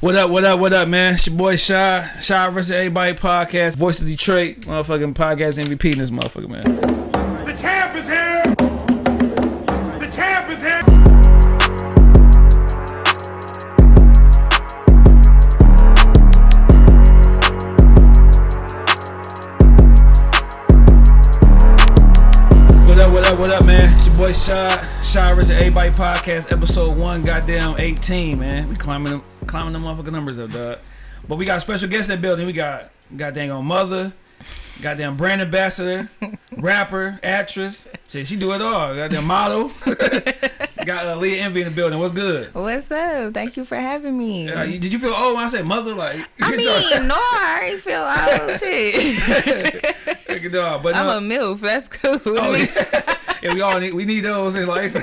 What up, what up, what up, man? It's your boy Shy, Shy versus Everybody podcast, voice of Detroit, motherfucking podcast MVP in this motherfucker, man. The champ is here! The champ is here! What up, what up, what up, man? It's your boy Shy, Shy versus Everybody podcast, episode one, goddamn 18, man. We climbing them, climbing the motherfucking numbers up, dog. But we got special guests in the building. We got goddamn on mother, goddamn brand ambassador, rapper, actress. Shit, she do it all. Goddamn model. got uh, Leah Envy in the building. What's good? What's up? Thank you for having me. Uh, you- did you feel old when I said mother? Like, I mean, no, I ain't feel old shit. Off. But I'm uh, a MILF. That's cool. Oh, yeah. yeah, we all need we need those in life.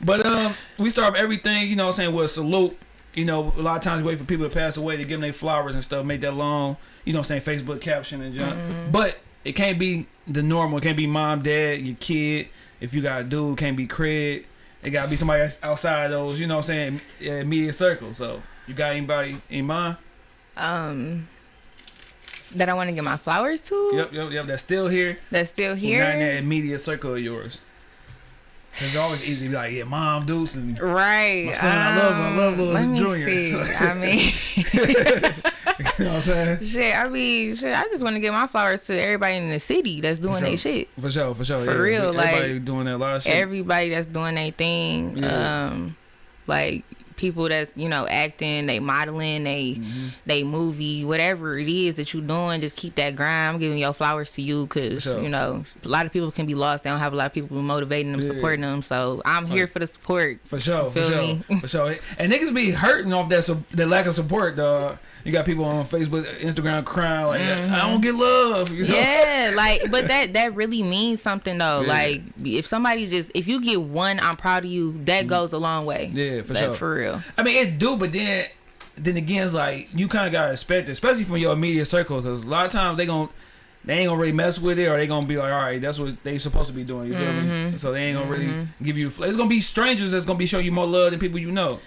but um, we start with everything, you know what I'm saying, with a salute. You know, a lot of times wait for people to pass away to give them their flowers and stuff, make that long, you know what I'm saying, Facebook caption and junk. Mm-hmm. But it can't be the normal. It can't be mom, dad, your kid. If you got a dude, it can't be Craig. It gotta be somebody outside those, you know what I'm saying, media circle. So you got anybody in mind? um, that I want to give my flowers to. Yep, yep, yep. That's still here. That's still Not in that media circle of yours. It's always easy to be like, yeah, mom, Deuce, and Right. My son, I love him. I love me Junior. I mean, you know what I'm saying? shit. I mean, shit. I just want to give my flowers to everybody in the city that's doing their shit. For sure, for sure. For yeah. real, everybody like, doing that lot shit. Everybody that's doing their thing. Yeah. Um, like people that's you know acting, they modeling, they Mm-hmm. they movie, whatever it is that you doing, just keep that grind. I'm giving your flowers to you because you know a lot of people can be lost. They don't have a lot of people motivating them, Yeah. supporting them. So I'm here for the support. for sure, for Feel sure, me? for sure. And niggas be hurting off that su- that lack of support, dog. You got people on Facebook, Instagram crying like, I don't get love. You know? Mm-hmm. Yeah, like, but that that really means something though. Yeah. Like, if somebody just if you get one, I'm proud of you. That goes a long way. Mm. Yeah, for Like, sure. For real. I mean, it do, but then, then again, it's like you kind of gotta expect it, especially from your immediate circle, because a lot of times they gon' they ain't gonna really mess with it, or they gonna be like, all right, that's what they supposed to be doing. You feel Mm-hmm. me? So they ain't gonna really give you. It's gonna be strangers that's gonna be showing you more love than people you know.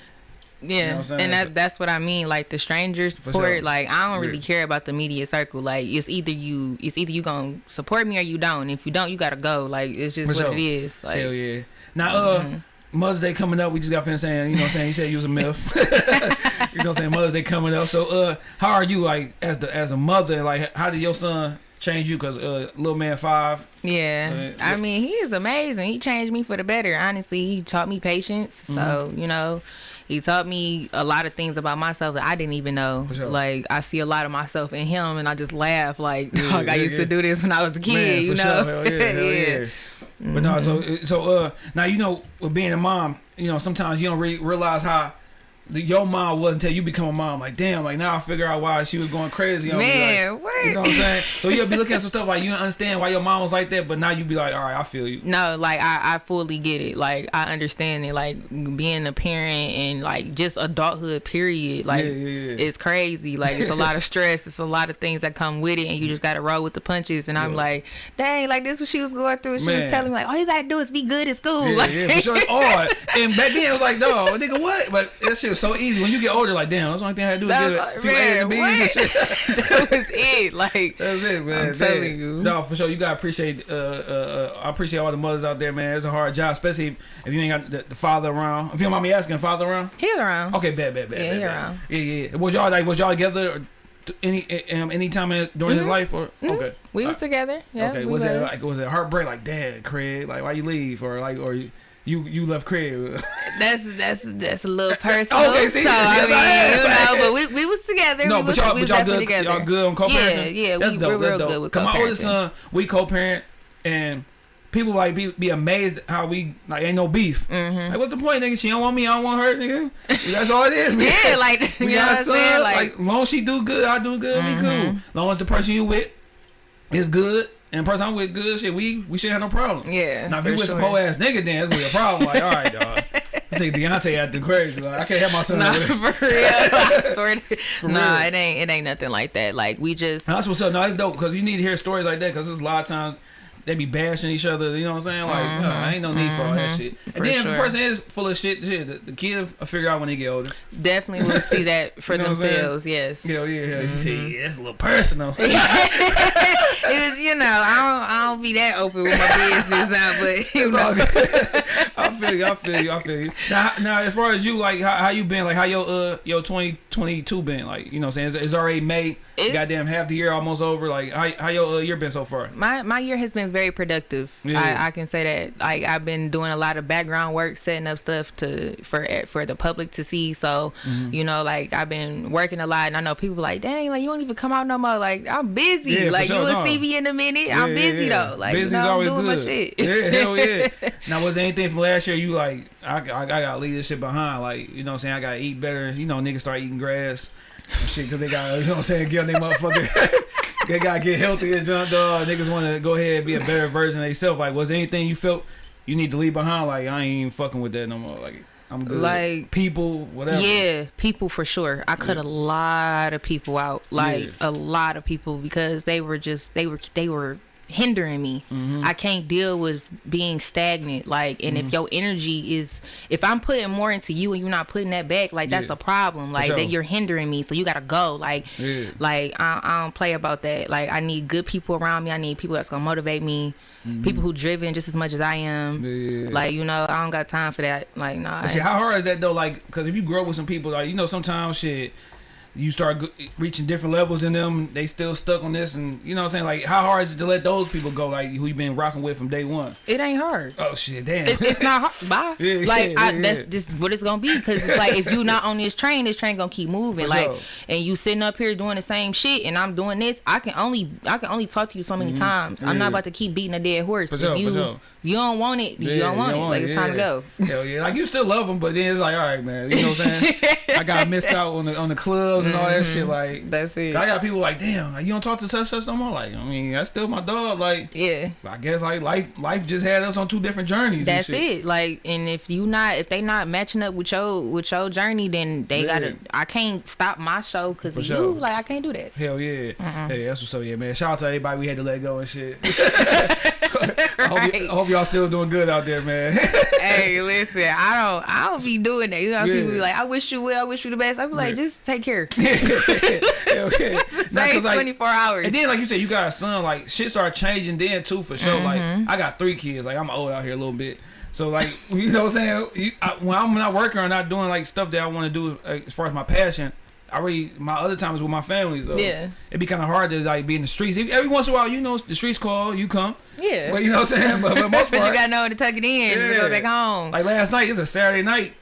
Yeah, what I'm and that that's what I mean. Like the strangers For support. sure. Like I don't really Yeah. care about the media circle. Like it's either you, it's either you gonna support me or you don't. If you don't, you gotta go. Like it's just For what sure. it is. Like Hell yeah. Now, uh, Mm-hmm. Mother's Day coming up. We just got finished saying, you know what I'm saying? You said you was a myth. you know what I'm saying? Mother's Day coming up. So, uh, how are you, like, as the as a mother? Like, how did your son change you? Because, uh, little man five. yeah, Uh, I mean he is amazing. He changed me for the better. Honestly, he taught me patience. So Mm-hmm. you know. He taught me a lot of things about myself that I didn't even know. Sure. Like I see a lot of myself in him, and I just laugh. Like, Yeah, dog, I used yeah. to do this when I was a kid. Man, you for know? sure. Yeah, yeah. But no, so Mm-hmm. so uh, now you know with being a mom, you know sometimes you don't re- realize how your mom was until you become a mom. Like damn, like now I figure out why she was going crazy. on me, like, Man, what? you know what I'm saying? So you'll be looking at some stuff like you understand why your mom was like that, but now you be like, all right, I feel you. No, like I, I fully get it. Like I understand it. Like being a parent and like just adulthood period. Like Yeah, yeah, yeah. it's crazy. Like it's a lot of stress. It's a lot of things that come with it, and you just gotta roll with the punches. And I'm like, dang, like this what she was going through. She Man. was telling me like, all you gotta do is be good at school. Yeah, like, yeah, for sure. It's hard. And back then it was like, no, nigga, what? But that shit was so easy. When you get older, like, damn, that's the only thing I had to do is That give was it a like, few A's and B's man, and shit. that was it. Like That's it, man. I'm telling Man. you. No, for sure. You gotta appreciate. Uh, uh, uh, I appreciate all the mothers out there, man. It's a hard job, especially if you ain't got the, the father around. If you don't mind me asking, father around? he around. Okay, bad, bad, bad, Yeah, bad, he bad. around. Yeah, yeah. Was y'all like was y'all together or any um, any time in, during his life or okay? Mm-hmm. We was together. Yeah, okay. we Was it like was it heartbreak? Like, dad, Craig, like why you leave or like or you you, you left Craig? That's that's that's a little personal. Okay, see, so I yes, mean, I am, you know, but we, we was together. No, we but y'all, we but y'all good. together. Y'all good on co-parenting. Yeah, yeah, that's we- dope. we're that's real dope. good with Cause my oldest son, we co-parent, and people like be be amazed how we like ain't no beef. Like, what's the point, nigga? She don't want me, I don't want her, nigga. That's all it is, man. Mm-hmm. Yeah, like you we know got son. saying? Like, Like, Mm-hmm. long as she do good, I do good. We cool. Long as the person you with is good. And person I'm with good shit, we we should have no problem. Yeah, Now if you for with some sure. whole ass nigga, then it's gonna be a problem. Like, all right, dog. This nigga Deontay acting crazy. Like, I can't have my son. Nah, for real. I swear to- nah, real. it ain't it ain't nothing like that. Like we just Now, that's what's up. No, it's dope because you need to hear stories like that because there's a lot of times they be bashing each other. You know what I'm saying? Like, no, I ain't no need for all that shit. And Mm-hmm. For then if sure. the person is full of shit, shit, the, the kid will figure out when they get older. Definitely will see that for You know what I'm saying? themselves. Yes. Hell yeah, yeah. She Mm-hmm. said, yeah, it's a little personal. it was, you know, I don't, I don't be that open with my business now, but you know. I feel you. I feel you. I feel you. Now, now, as far as you, like, how, how you been? Like, how your uh your twenty twenty two been? Like, you know, what I'm saying it's, it's already May. It's- goddamn half the year almost over. Like, how how your uh, year been so far? my my year has been very productive. Yeah. I, I can say that. Like I've been doing a lot of background work, setting up stuff to for for the public to see. So, Mm-hmm. you know, like I've been working a lot, and I know people like, dang, like you don't even come out no more. Like I'm busy. Yeah, like sure, you will no. see me in a minute. Yeah, I'm busy though. Like Busy's you know, I'm always doing good. my shit. Yeah, hell yeah. now, was there anything from last year you like? I, I, I gotta leave this shit behind. Like, you know what I'm saying? I gotta eat better. You know, niggas start eating grass shit because they got, you know what I'm saying? Get on their motherfucker. they gotta get healthy and jump dog. Niggas want to go ahead and be a better version of themselves. Like, was there anything you felt you need to leave behind? Like, I ain't even fucking with that no more. Like, I'm good. Like- people, whatever. Yeah, people for sure. I cut a lot of people out, like Yeah. a lot of people, because they were just they were they were hindering me. Mm-hmm. I can't deal with being stagnant. Like, and Mm-hmm. if your energy is, if I'm putting more into you and you're not putting that back, like that's Yeah. a problem. Like that you're hindering me, so you gotta go. Like, Yeah. like I, I don't play about that. Like I need good people around me. I need people that's gonna motivate me. People who driven just as much as I am. Mm-hmm. Yeah. Like you know, I don't got time for that. Like nah. Shit, how hard is that though? Like, because if you grow up with some people, like you know, sometimes shit, you start reaching different levels in them. They still stuck on this, and you know what I'm saying. Like, how hard is it to let those people go? Like, who you been rocking with from day one? it ain't hard. Oh shit, damn. it, it's not hard. Bye. Yeah, like yeah, I, yeah, that's is what it's gonna be because it's like if you not on this train, this train gonna keep moving. For like sure. and you sitting up here doing the same shit, and I'm doing this. I can only I can only talk to you so many mm-hmm. times. I'm. Not about to keep beating a dead horse. For if sure, for you sure. you don't want it, you don't want it. like it's time to go. Hell yeah, like you still love them, but then it's like, all right, man. You know what I'm saying? I got missed out on the on the and all that shit. Mm-hmm. Like, That's it. I got people like, damn, you don't talk to such such no more. Like, I mean, that's still my dog. Like, Yeah. I guess like life life just had us on two different journeys. That's and shit. it. Like, and if you not, if they not matching up with your with your journey, then they Yeah. gotta. I can't stop my show because of sure. you. Like, I can't do that. Hell yeah. Hey, that's what's up, yeah, man. Shout out to everybody we had to let go and shit. I, hope y- Right. I hope y'all still doing good out there, man. hey, listen, I don't, I don't be doing that. You know, Yeah. people be like, I wish you well, I wish you the best. I be like, Yeah. just take care. Yeah. Nah, like, twenty four hours. and then, like you said, you got a son. Like shit started changing then too, for sure. Mm-hmm. Like I got three kids. Like I'm old out here a little bit. So like you know what I'm saying. You, I, when I'm not working or not doing like stuff that I want to do uh, as far as my passion. I really my other time is with my family. So Yeah. it'd be kind of hard to like be in the streets. Every once in a while, you know, the streets call, you come. yeah. But you know what I'm saying. But the most but part, you gotta know to tuck it in Yeah. go back home. Like last night, it's a Saturday night.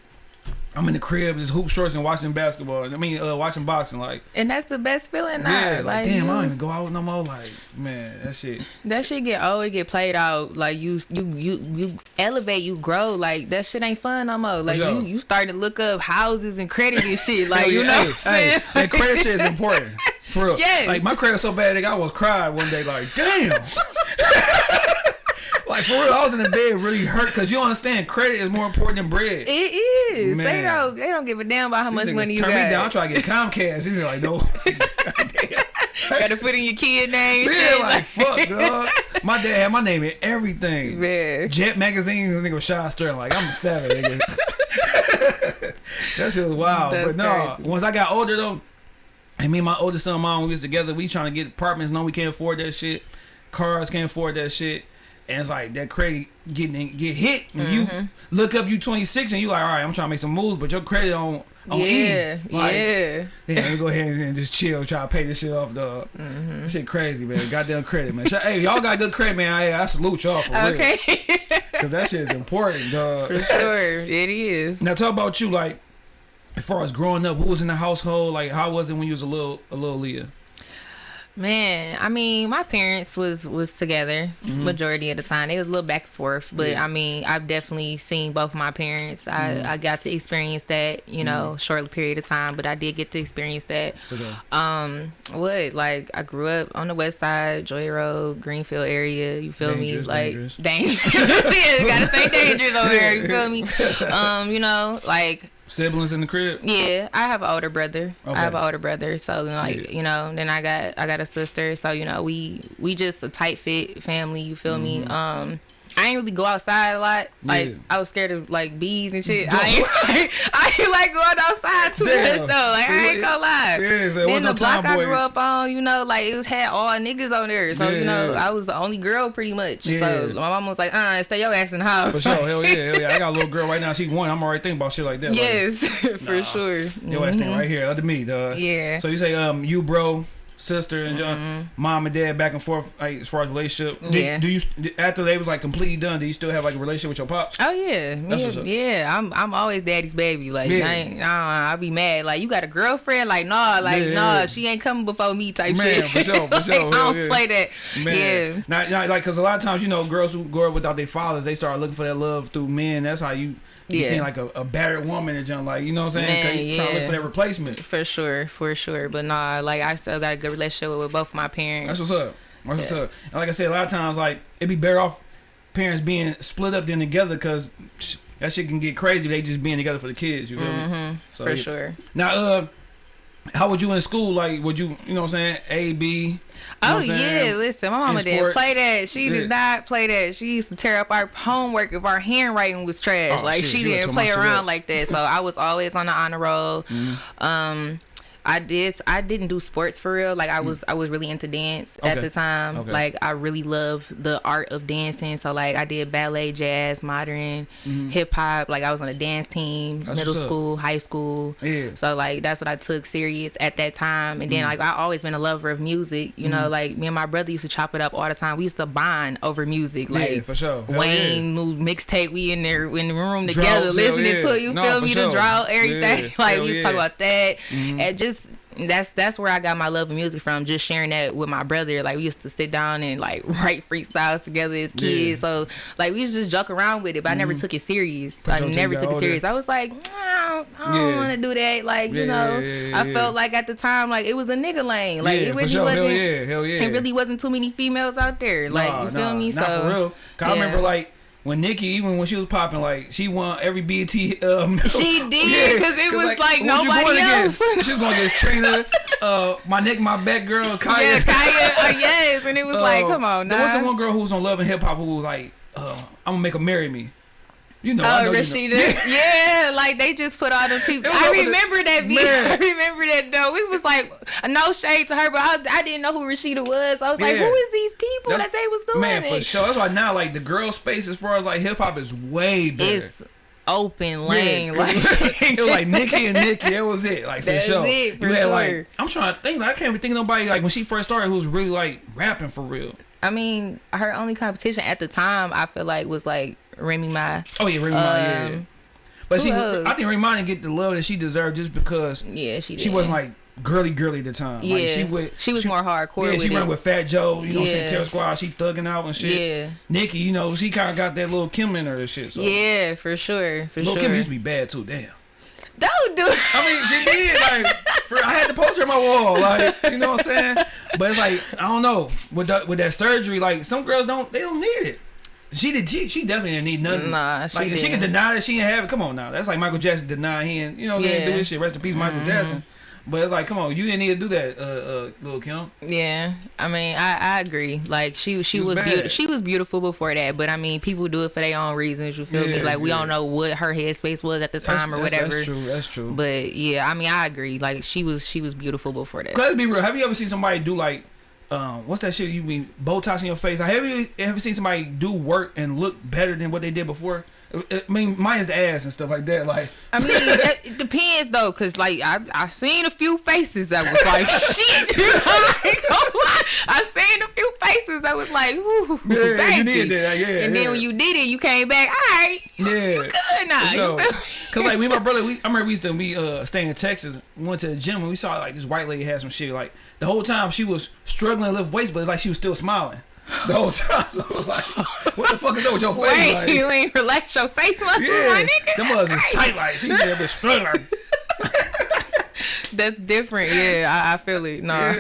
I'm in the crib, just hoop shorts and watching basketball. I mean, uh, watching boxing. Like, and that's the best feeling. Now. yeah, like, like damn, you- I don't even go out no more. Like, man, that shit. that shit get old, it get played out. Like you, you, you, you elevate, you grow. Like that shit ain't fun no more. Like you, you starting to look up houses and credit and shit. Like you know, hey, hey, that credit shit is important. For real. Yes. Like my credit so bad, nigga, I was crying one day. Like, damn. like for real, I was in the bed really hurt because you don't understand credit is more important than bread. It is. Man. They don't. They don't give a damn about how much These money you turn got. me down. I'm trying to get Comcast. He's like, no. Got to put in your kid name. Yeah, like fuck, dog. My dad had my name in everything. Man. Jet magazine, nigga was Sean Sterling. Like I'm seven, nigga. that shit was wild. That's but no, crazy. once I got older though, and me and my oldest son, and mom, we was together. We trying to get apartments. No, we can't afford that shit. Cars can't afford that shit. And it's like that credit getting get hit, and Mm-hmm. you look up, you 26, and you like, all right, I'm trying to make some moves, but your credit on on Yeah, E. Like, yeah. yeah, let me go ahead and just chill, try to pay this shit off, dog. Mm-hmm. Shit crazy, man. Goddamn credit, man. Hey, y'all got good credit, man. I, I salute y'all for real. Okay. Cause that shit is important, dog. For sure, it is. Now talk about you, like, as far as growing up, who was in the household? Like, how was it when you was a little, a little Leah? Man, I mean, my parents was was together majority of the time. They was a little back and forth, but Mm-hmm. Yeah. I mean, I've definitely seen both my parents. I I got to experience that, you know, short period of time, but I did get to experience that. Sure. Um, what like I grew up on the west side, Joy Road, Greenfield area. You feel Dangerous, me? Like dangerous. dangerous. yeah, gotta stay dangerous over there. You feel me? Um, you know, like Siblings in the crib. Yeah, I have an older brother. Okay. I have an older brother, so like Yeah. you know, then I got I got a sister, so you know we we just a tight fit family. You feel me? Um, I ain't really go outside a lot. Like Mm-hmm. Yeah. I was scared of like bees and shit. I ain't like, I ain't like going outside too Damn. much though. Like I ain't gonna lie. Yeah, so then the block I grew up on, you know, like it was had all niggas on there. So Yeah, you know, yeah. I was the only girl pretty much. So my mom was like, uh, stay your ass in the house. For sure, hell yeah, hell yeah. I got a little girl right now. She one. I'm already thinking about shit like that. like, yes, for Nah. sure. Yo, ass thing right here under me, dog. Mm-hmm. Yeah. So you say um you bro, sister and John, Mm-hmm. mom and dad back and forth like, as far as relationship. Did- Yeah. Do you after they was like completely done? Do you still have like a relationship with your pops? Oh yeah, yeah, yeah. I'm I'm always daddy's baby. Like Yeah. I ain't, I be mad. Like you got a girlfriend? Like nah, like Yeah, nah, she ain't coming before me type Man, shit. for sure, for Like, sure, I hell don't play that. Man, Yeah. not, not like because a lot of times you know girls who grow up without their fathers, they start looking for that love through men. That's how you. You Yeah. seem like a, a battered woman and junk, like you know what I'm saying? Man, you trying to look yeah. for that replacement. For sure, for sure. But nah, like I still got a good relationship with both my parents. That's what's up. That's what's Yeah. up. And like I said, a lot of times, like it'd be better off parents being split up than together, because that shit can get crazy. They just being together for the kids. You feel me? Mm-hmm, So, for yeah. sure. Now, uh, how would you in school? Like, would you, you know what I'm saying? A, B. you know Oh yeah, listen, my mama didn't play that. She Yeah. did not play that. She used to tear up our homework if our handwriting was trash. Oh, like shit, she didn't play around like that. So I was always on the honor roll. Um I did I didn't do sports for real. Like I was I was really into dance at the time. Okay. Like I really love the art of dancing. So like I did ballet, jazz, modern, hip hop. Like I was on a dance team, Mm-hmm. That's middle school, high school. Yeah. So like that's what I took serious at that time. And then Mm-hmm. like I always been a lover of music. You know, like me and my brother used to chop it up all the time. We used to bond over music. Like yeah, for sure. Hell Wayne moved mixtape. We in there in the room together Droughts, listening yeah. to you No, feel me sure. the drought everything. Yeah, like hell we used to yeah. Mm-hmm. talk about that and just. That's that's where I got my love of music from. Just sharing that with my brother. Like we used to sit down and like write freestyles together as kids. Yeah. Mm-hmm. So like we used to just joke around with it, but I never took it serious. I never took it serious. I was like, I don't, Yeah. want to do that. Like Yeah, you know, I felt like at the time like it was a nigga lane. Like it really sure. wasn't. Hell yeah, hell yeah. It really wasn't too many females out there. Like you feel nah, me? Not so for real. 'Cause I remember like when Nicki, even when she was popping, like she won every BET. Um, She did, 'cause it was like you nobody going else. Against? She was going against Trina, uh, my neck, my back girl, Khia. Yeah, Khia. uh, yes, and it was like, Uh, come on, there was the one girl who was on Love and Hip Hop who was like, uh, "I'm gonna make her marry me." You know, oh, I Oh, know you Rasheeda. know. yeah, like they just put all the people. I the- remember that video. Man. I remember that though. It was like no shade to her, but I, I didn't know who Rasheeda was. I was like, who is these people That's- that they was doing Man, for it? sure. That's why now, like the girl space, as far as like hip hop, is way better. It's open lane. Yeah, like it was like Nicki and Nicki. That was it. Like for That's sure. it, for you had sure. like I'm trying to think. Like, I can't even think of nobody like when she first started who was really like rapping for real. I mean, her only competition at the time, I feel like, was like Remy Ma. Oh yeah, Remy Ma, yeah. Um, But see, else? I think Remy Ma didn't get the love that she deserved just because Yeah, she. she wasn't like girly girly at the time. Yeah, like, she would. she was more hardcore. Yeah, she ran with Fat Joe. You know what I'm saying? Yeah. Terror Squad. She thugging out and shit. Yeah, Nicki, you know, she kind of got that Lil Kim in her and shit. So. yeah, for sure, for Lil sure. Kim used to be bad too. Damn. Don't do it. I mean, she did. Like, for, I had to post her on my wall. Like, you know what I'm saying? But it's like, I don't know. With that, with that surgery, like, some girls don't, they don't need it. She did. She, she definitely didn't need nothing. Nah, she like, she can deny that she didn't have it. Come on now. That's like Michael Jackson denying. you know what I'm saying? Yeah. Mm-hmm. Do this shit. Rest in peace, Michael Jackson. But it's like, come on, you didn't need to do that, uh, uh, Lil Kim. Yeah, I mean, I, I agree. Like she she was was beautiful. She was beautiful before that, but I mean, people do it for their own reasons. You feel me? Yeah, Like we yeah. don't know what her headspace was at the That's, time or that's- whatever. That's true. That's true. But yeah, I mean, I agree. Like she was she was beautiful before that. Let's be real. Have you ever seen somebody do like, um, what's that shit? You mean Botox in your face? Like, have you ever seen somebody do work and look better than what they did before? I mean, mine is the ass and stuff like that. Like, I mean, it, depends though, cause like I I seen a few faces that was like shit. Gonna lie. I seen a few faces that was like, Ooh, Yeah, baby. you did that, yeah, And yeah. then when you did it, you came back. All right, yeah. good now. You feel? Cause like me and my brother, we I remember we used to we uh stay in Texas, we went to the gym and we saw like this white lady had some shit. Like the whole time she was struggling to lift weights, but it's like she was still smiling the whole time. So I was like, what the fuck is up with your face? Wait, Like, you ain't relax your face muscles, yeah, my nigga. them was is tight like she said, but struggling. That's different. Yeah, I, I feel it. No.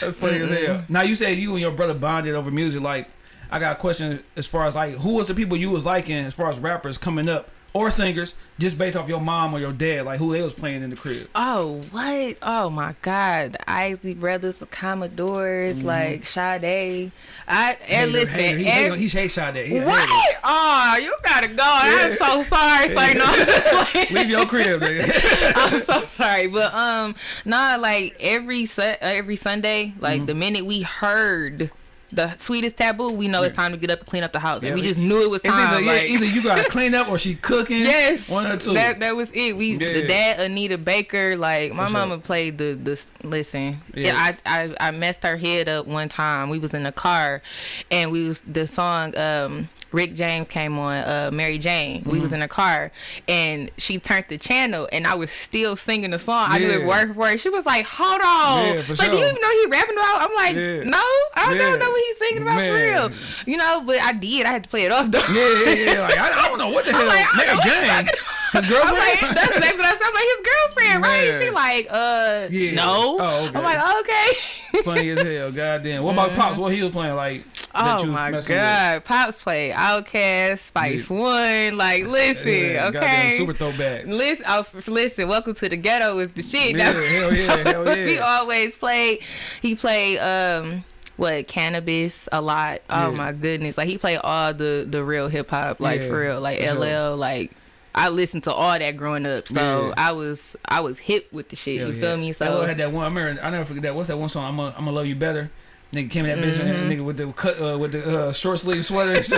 That's funny as hell. Now you said you and your brother bonded over music. Like, I got a question as far as like who was the people you was liking as far as rappers coming up, or singers, just based off your mom or your dad, like who they was playing in the crib. Oh, what? Oh my God. The Isley Brothers, the Commodores, like Sade. I and Mm-hmm. Hater, listen, hater. He, every- he, he hate Sade. He what? hater. Oh, you gotta go. I'm so sorry. Like, no, I'm just like, Leave your crib. I'm so sorry, but um, nah, like every su- every Sunday, Mm-hmm. like the minute we heard the sweetest taboo, we know it's time to get up and clean up the house. Yeah, and we it- just knew it was time. either, yeah, either you gotta clean up or she cooking. Yes, one or two. That that was it. We Yeah. the dad Anita Baker. Like my sure. mama played the the listen. Yeah. Yeah. I, I I messed her head up one time. We was in the car, and we was the song. um Rick James came on, uh, Mary Jane. We Mm-hmm. was in the car, and she turned the channel, and I was still singing the song. I knew it Yeah. word for word. She was like, "Hold on, Yeah, like, do you even know he rapping about?" I'm like, Yeah. "No, I don't Yeah. know what he's singing about Man. for real." You know, but I did. I had to play it off though. yeah, yeah, yeah. Like I, I don't know what the hell. like, Mary Jane, his I'm girlfriend. like, that's exactly what I said. I'm like, his girlfriend, right? Man. She like, uh, Yeah. no. Oh, okay. I'm like, okay. Funny as hell. Goddamn. What about pops? What he was playing? Like that Mm-hmm. Oh you was my messing with? god, Pops play OutKast, Spice One. Like, listen, Yeah, goddamn okay. Super throwback. Listen, oh, listen. Welcome to the ghetto is the shit. Yeah, That- hell yeah, hell yeah. he always played. He played um what Canibus a lot. Oh Yeah. my goodness, like he played all the the real hip hop, like Yeah, for real, like for sure. LL, like. I listened to all that growing up, so Yeah. I was I was hip with the shit. Hell you yeah. feel me? So had that one. I remember. I never forget that. What's that one song? I'm gonna, I'm gonna love you better. Nigga came in that bitch, Mm-hmm. nigga with the cut, uh, with the uh, short sleeve sweater. they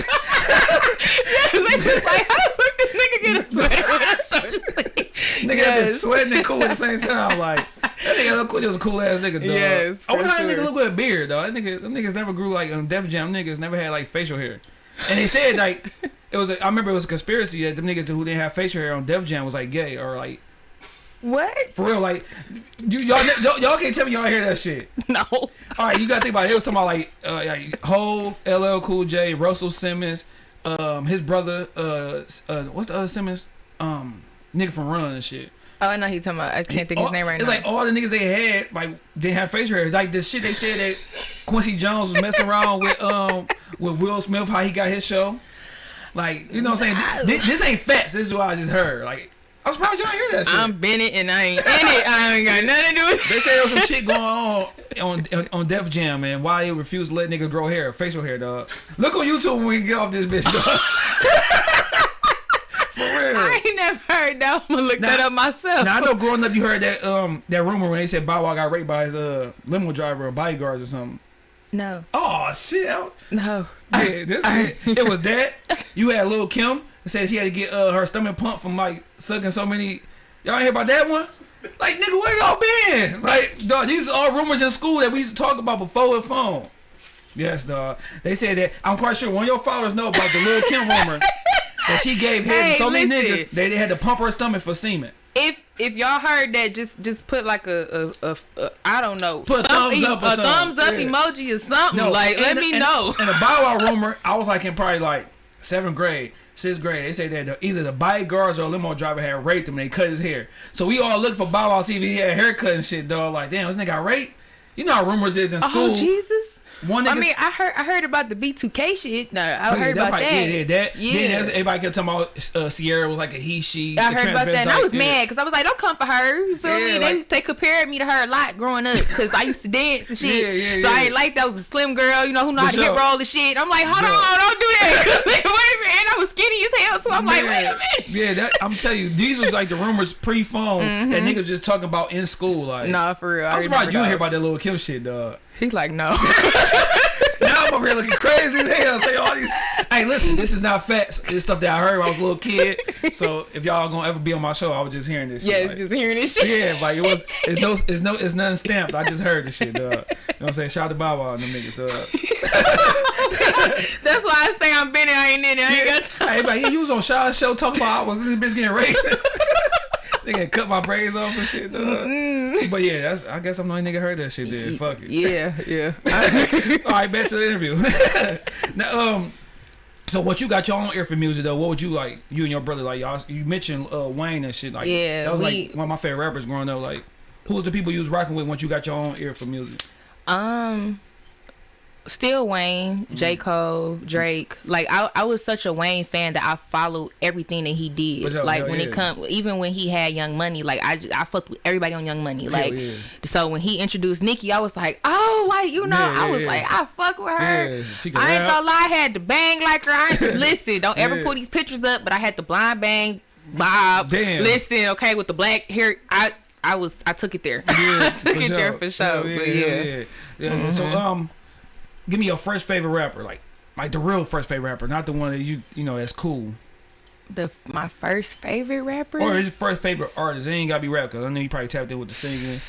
was like, how the fuck this nigga get a sweater with a short sleeve? nigga Yes. been sweating and cool at the same time. Like that nigga look cool. He was a cool ass nigga, dog. Yes, I wonder how that nigga look with a beard, dog. That nigga, them niggas never grew like on Def Jam. Niggas never had like facial hair. And they said like it was. A, I remember it was a conspiracy that them niggas who didn't have facial hair on Def Jam was like gay or like What? for real. Like you, y'all, y'all, y'all can't tell me y'all hear that shit. No. All right, you gotta think about it. It was talking about like, uh, like Hove, LL Cool J, Russell Simmons, um, his brother, uh, uh, what's the other Simmons, um, nigga from Run and shit. Oh, I know he talking about. I can't think of All- his name right it's now. It's like all the niggas they had like didn't have facial hair. Like the shit they said that Quincy Jones was messing around with um with Will Smith, how he got his show. Like you know what I'm saying? This, this ain't facts. This is what I just heard. Like I'm surprised y'all hear that shit. I'm Bennett and I ain't in it. I ain't got nothing to do with it. They say there was some shit going on on on, on Def Jam, man. Why they refuse to let niggas grow hair, facial hair, dog. Look on YouTube when we get off this bitch, dog. For real. I ain't never heard that. I'm gonna look Nah. that up myself. Now I know growing up you heard that um that rumor when they said Bow Wow got raped by his uh limo driver or bodyguards or something. No, Oh shit. No. Yeah, this it, it was that. You had Lil Kim that said she had to get uh, her stomach pumped from like sucking so many. Y'all hear about that one? Like nigga, where y'all been? Like dog, these are all rumors in school that we used to talk about before the phone. Yes, dog. They said that. I'm quite sure one of your followers know about the Lil Kim rumor that she gave head to Hey, so many niggas they, they had to pump her stomach for semen. If if y'all heard that, just just put like a a, a, a I don't know, Put a thumbs up or a thumbs up Yeah. emoji or something. No, like let and- me and- know. And the Bow Wow rumor, I was like in probably like seventh grade, sixth grade. They say that the, either the bodyguards or a limo driver had raped him. and They cut his hair. So we all looked for Bow Wow see if he had a haircut and shit. Dog, like damn, this nigga got raped. You know how rumors is in oh, school. Oh Jesus. One nigga. I mean, I heard I heard about the B2K shit. No, I Oh, yeah, heard about probably- that. Yeah, yeah, that. Yeah. Then that's- everybody kept talking about uh, Ciara was like a he, she. I heard about that, and I was Yeah. mad because I was like, "Don't come for her." You feel Yeah, me? They like- they compared me to her a lot growing up because I used to dance and shit. Yeah, yeah, so I ain't like that was a slim girl, you know, who know how For to hip roll and shit. I'm like, hold Yeah. on, don't do that. wait a minute, and I was skinny as hell, so I'm like, wait a minute. Yeah, that I'm telling you, these was like the rumors pre-phone that niggas just talking about in school. Like. Nah, for real. I I'm surprised you didn't hear about that Lil Kim shit, dog. He's like, no. Now I'm over here looking crazy as hell. Say all these. Hey, listen, this is not facts. This stuff that I heard when I was a little kid. So if y'all gonna ever be on my show, I was just hearing this. yeah, shit, like- just hearing this shit. yeah, like it was. It's no. It's no. It's nothing stamped. I just heard this shit, dog. You know what I'm saying? Shout out to Wow and them niggas, dog. That's why I say I'm Benny. I ain't in it. I ain't got time. Hey, but he was on Shaw's show talking about I was this bitch getting raped. Nigga cut my braids off and shit, dog. But yeah, that's. I guess I'm the only nigga heard that shit. Then fuck it. Yeah, yeah. All right, back to the interview. now, um, so what you got your own ear for music though? What would you like? You and your brother like y'all? You mentioned uh, Wayne and shit. Like Yeah, that was we- like one of my favorite rappers growing up. Like, who was the people you was rocking with once you got your own ear for music? Um, Still Wayne, J. Mm. Cole, Drake. Like I, I was such a Wayne fan that I followed everything that he did. Like hell when yeah. it come, even when he had Young Money, like I, I fucked with everybody on Young Money. Like yeah. so when he introduced Nicki, I was like, oh, like you know, Yeah, I was like, I fuck with her. Yeah, she can I ain't gonna lie, I had to bang like her. I ain't, listen, don't ever pull these pictures up, but I had to blind bang Bob. Damn. Listen, okay, with the black hair, I. I was I took it there. I took it there for sure. But yeah, yeah. yeah. yeah. So um, give me your first favorite rapper, like like the real first favorite rapper, not the one that you you know that's cool, The my first favorite rapper. or his first favorite artist. It ain't gotta be rap, cause I know you probably tapped in with the singing.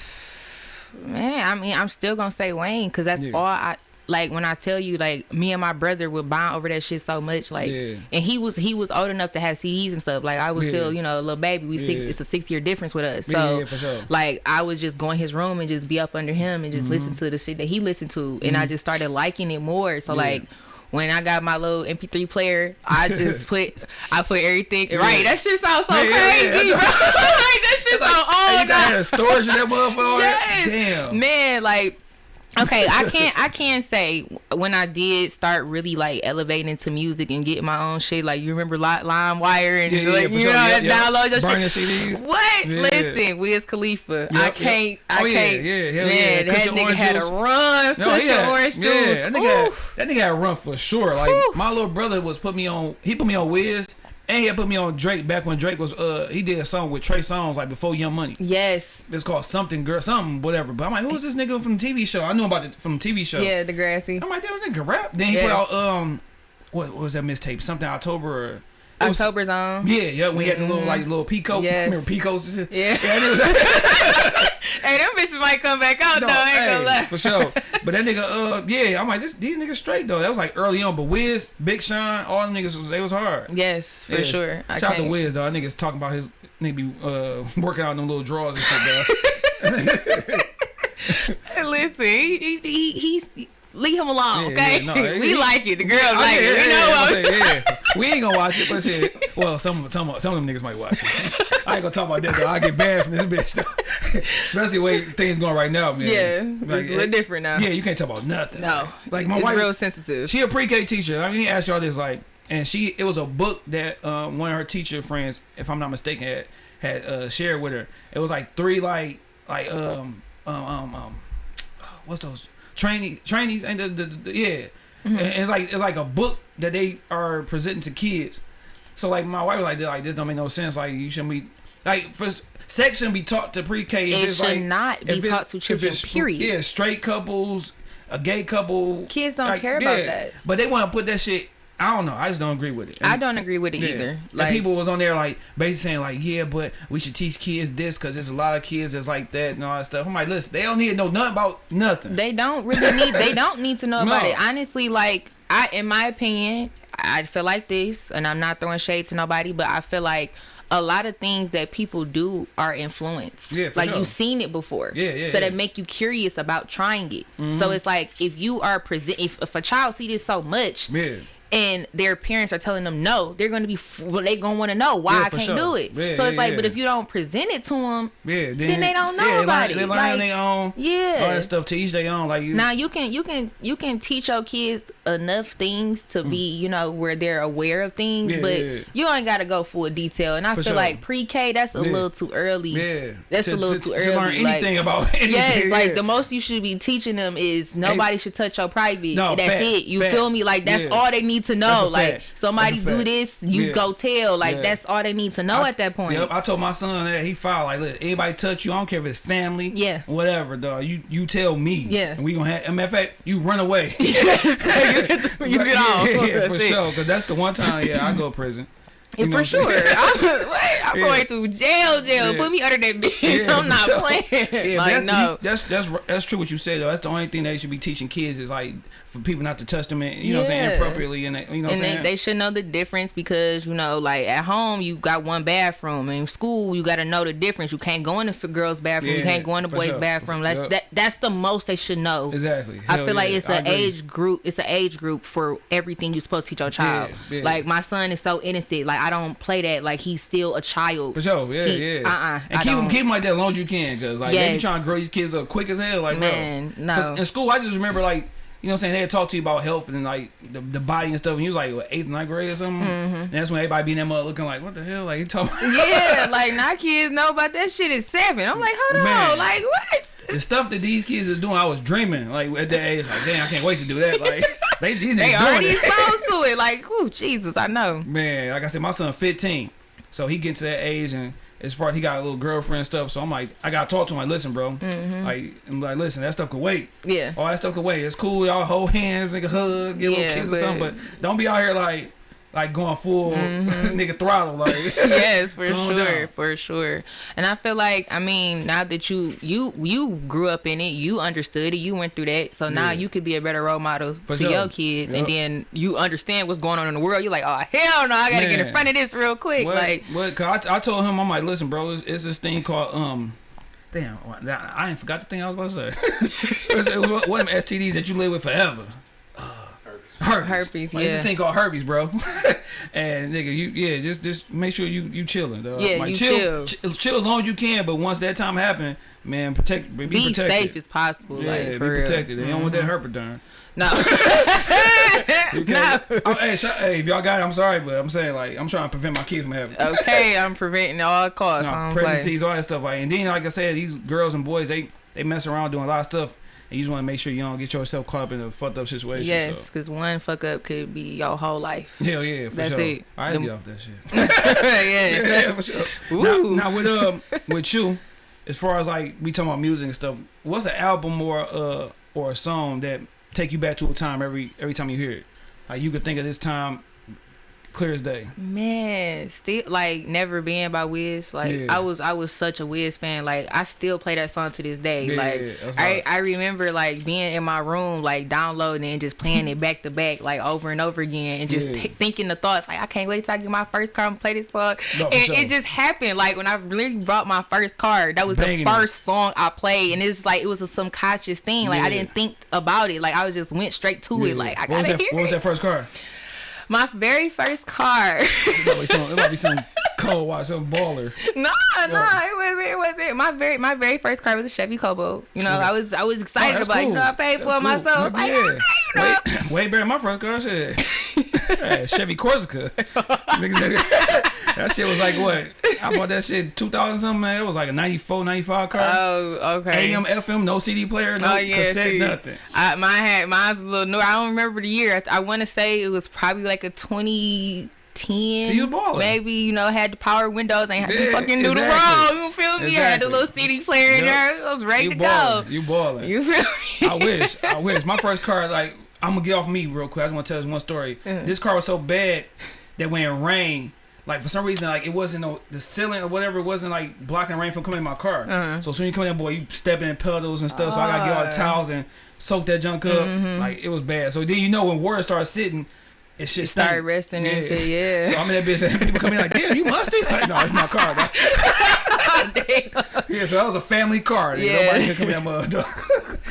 Man, I mean, I'm still gonna say Wayne because that's Yeah. all I like. When I tell you, like, me and my brother would bond over that shit so much, like, Yeah. and he was he was old enough to have CDs and stuff. Like, I was Yeah. still, you know, a little baby. We six, it's a six year difference with us. So, yeah, sure. like, I was just going in his room and just be up under him and just listen to the shit that he listened to, and I just started liking it more. So, Mm-hmm. Yeah. like. When I got my little MP3 player, I just put I put everything right. That shit sounds so Yeah, yeah, yeah. crazy, bro. like that shit so Hey, old. you got storage in that motherfucker. Yes. Damn. Man, like okay, I can't I can't say when I did start really like elevating to music and getting my own shit. Like you remember Li- Lime Wire and Yeah, yeah, like, for you sure. know Yeah, yeah. download your Burning shit. CDs. What? Yeah. Listen, Wiz Khalifa. I can't. I Oh, can't. yeah, hell man, yeah. that nigga had juice. a run. No, Cushion yeah, orange juice. yeah, that nigga, had, that nigga had a run for sure. Like Oof. my little brother was put me on. He put me on Wiz, and he had put me on Drake back when Drake was. Uh, he did a song with Trey Songz like before Young Money. Yes. It's called something girl, something whatever. But I'm like, who's this nigga from the TV show? I knew about it from the TV show. Yeah, Degrassi. I'm like, that was nigga rap. Then he put out um, what, what was that mistape? Something October. Or, October's on. Yeah, yeah. We had the little like little Pico. Yes. Remember Picos? Yeah. Yeah, was. Hey, them bitches might come back out No, though. I ain't hey, gonna lie. for sure. But that nigga, uh, yeah, I'm like, this, these niggas straight though. That was like early on. But Wiz, Big Sean, all them niggas was they was hard. Yes, for Yeah, sure. I Shout out to. Wiz though. That niggas talking about his nigga be uh working out in them little drawers and shit. Though. Listen, he, he, he, he's leave him alone, Yeah, okay? yeah, no, we like it. The girls like it. You know yeah, what? Saying, yeah. We ain't gonna watch it, but shit. Well, some some some of them niggas might watch it. I ain't gonna talk about that though. I get banned from this bitch though. Especially the way things going right now, man. Yeah, it's a little different now. Yeah, you can't talk about nothing. No, like my it's wife. real sensitive. She a pre-K teacher. I mean, he asked y'all this like, and she it was a book that um, one of her teacher friends, if I'm not mistaken, had had uh, shared with her. It was like three like like um um um, um what's those training trainees and the, the, the yeah. Mm-hmm. It's like it's like a book that they are presenting to kids. So like my wife was like like this don't make no sense. Like you shouldn't be like for sex shouldn't be taught to pre-K. It it's should like- not be taught to children, period. Yeah, straight couples, a gay couple. Kids don't care about that. But they want to put that shit. I don't know. I just don't agree with it. I don't agree with it yeah. either. And Like people was on there like basically saying like, yeah, but we should teach kids this because there's a lot of kids that's like that and all that stuff. I'm like, listen, they don't need to know nothing about nothing. they don't really need. They don't need to know about it. Honestly, like I, in my opinion, I feel like this, and I'm not throwing shade to nobody, but I feel like. A lot of things that people do are influenced. Yeah, like sure. you've seen it before. Yeah, yeah, So that make you curious about trying it. Mm-hmm. So it's like if you are present, if, if a child see this so much, yeah. And their parents are telling them no, they're gonna be well, they gonna want to know why Yeah, I can't sure. do it. Yeah, so it's yeah, like, but if you don't present it to them, Yeah, then, Then they don't know yeah, about learn, it. They Like, on their own. yeah. all that stuff to each their own. Like you, now you can you can you can teach your kids enough things to be you know where they're aware of things, Mm. Yeah, but yeah, yeah. you ain't gotta go full detail. And I For feel sure. like pre-K that's a little too early. yeah, that's to, a little to, too to early. learn like- anything about anything. Yes, like the most you should be teaching them is nobody should touch your private. No, that's facts, it. You facts. feel me? Like that's all they need to know. Like somebody do this, you go tell. Like that's all they need to know I- at that point. Yep, I told my son that he filed like, look, anybody touch you, I don't care if it's family, Yeah. whatever, dog. You you tell me, Yeah. and we gonna have. Matter of fact, you run away. you get Right, off. yeah, for sure. Because that's the one time, yeah, I go to prison. You know for sure. I'm, I'm Yeah. going to jail, jail. Yeah. Put me under that bed. Yeah, I'm not sure. playing. Like that's, no. you- that's that's that's true what you said though. That's the only thing they should be teaching kids is like for people not to touch them, and, you know, what I'm saying Yeah. inappropriately, and they- you know, what and they, they should know the difference because you know like at home you got one bathroom in school you got to know the difference you can't go in the girls bathroom you can't go in the boys sure. bathroom that's Yep. that that's the most they should know exactly. I Hell feel like it's an age group. It's an age group for everything you're supposed to teach your child. Like my son is so innocent. Like I don't play that. Like he's still a child. For sure, yeah, He- yeah. uh-uh, and I keep don't. keep him like that as long as you can, cause like they be trying to grow these kids up quick as hell, like Man, bro. no. in school, I just remember like you know what I'm saying, they had talked to you about health and like the, the body and stuff. And he was like what, eighth, ninth grade or something. Mm-hmm. And that's when everybody be in that mother looking like, what the hell? Like he talking. yeah, like now kids know about that shit at seven. I'm like, hold Man. on, like what? The stuff that these kids is doing, I was dreaming like at that age. Like, damn, I can't wait to do that. Like they these They already it. exposed to it. Like, oh Jesus, I know. Man, like I said, my son 15, so he gets to that age, and as far as he got a little girlfriend stuff, so I'm like, I gotta talk to him. Like, listen, bro, Mm-hmm. like, I'm like, listen, that stuff could wait. Yeah. All that stuff could wait. It's cool, y'all hold hands, nigga, hug, get a Yeah, little kiss or something, but don't be out here like, like going full Mm-hmm. nigga throttle, like. yes, for sure, down. for sure. And I feel like, I mean, now that you you you grew up in it, you understood it, you went through that, so now Yeah. you could be a better role model For to sure. your kids, Yup. and then you understand what's going on in the world. You're like, oh hell no, I gotta get in front of this real quick. What? Like, what? Cause I, I told him, I'm like, listen, bro, it's, it's this thing called um. Damn, I I ain't forgot the thing I was about to say. it was, it was one of them STDs that you live with forever. Herpes. Herpes, Like, It's a thing called herpes, bro. and nigga, you yeah, just just make sure you you chilling, dog. Yeah, like, you chill, chill. ch- chill as long as you can. But once that time happen, man, protect, be, be protected. safe as possible. yeah, like, be for real. protected. They don't want that mm-hmm. herpes No. No. can't- Oh, hey, sh- hey, if y'all got it, I'm sorry, but I'm saying like I'm trying to prevent my kids from having. it. Okay, I'm preventing all costs. No, don't play. pregnancies, all that stuff. Like, and then, like I said, these girls and boys, they they mess around doing a lot of stuff, and you just want to make sure you don't get yourself caught up in a fucked up situation. Yes, So. because one fuck up could be your whole life. Hell yeah, for That's sure. it. I Them- get off that shit. yeah. yeah, for sure. Now, now with um with you, as far as like we talking about music and stuff, what's an album or uh or a song that take you back to a time every every time you hear it? Like you could think of this time clear as day. Man, still like never being by Wiz. Like Yeah. I was, I was such a Wiz fan. Like I still play that song to this day. Yeah, like yeah, I. I remember like being in my room, like downloading and just playing it back to back, like over and over again, and just thinking the thoughts. Like I can't wait till I get my first car and play this song. No, and sure. it just happened. Like when I really brought my first car, that was Banging the first song I played, and it's like it was a subconscious thing. Like. I didn't think about it. Like I was just went straight to it. Like I what gotta that? hear What was that first car? My very first car. It might be some, it might be some cold watch, some baller. No, no, it wasn't. It wasn't. My very, my very first car was a Chevy Cobalt. You know, Okay. I was, I was excited Oh, about. it. You know, I paid for That's myself. cool. Like, yeah. okay, you know. way, way better than my first car. Shit. Chevy Corsica. That shit was like what? I bought that shit 2000 something, man. It was like a 94, 95 car. Oh, okay. AM, FM, no CD player, no oh yeah, cassette, see, nothing. I, mine had mine's a little new. I don't remember the year. I, I want to say it was probably like a 2010. So you ballin'. Maybe you know had the power windows. and had to Yeah, fucking do the exactly. roll. You feel me? I had the little CD player in there. I was ready You to balling. go. You balling. You feel me? I wish. I wish. My first car, like, I'm gonna get off me real quick. I just want to tell this one story. Mm. This car was so bad that when it rained, like for some reason, like it wasn't no the ceiling or whatever, it wasn't like blocking rain from coming in my car. Uh-huh. So soon as you come in, boy, you step in puddles and stuff. So I gotta get all the Ah. towels and soak that junk up. Mm-hmm. Like it was bad. So then you know when water starts sitting, it shit Started stink. resting and shit. Yeah. So I'm in that business. people come in like, damn, you musty? Like, no, it's my car. dog. Yeah, so that was a family car. Yeah. Nobody can come in that mother.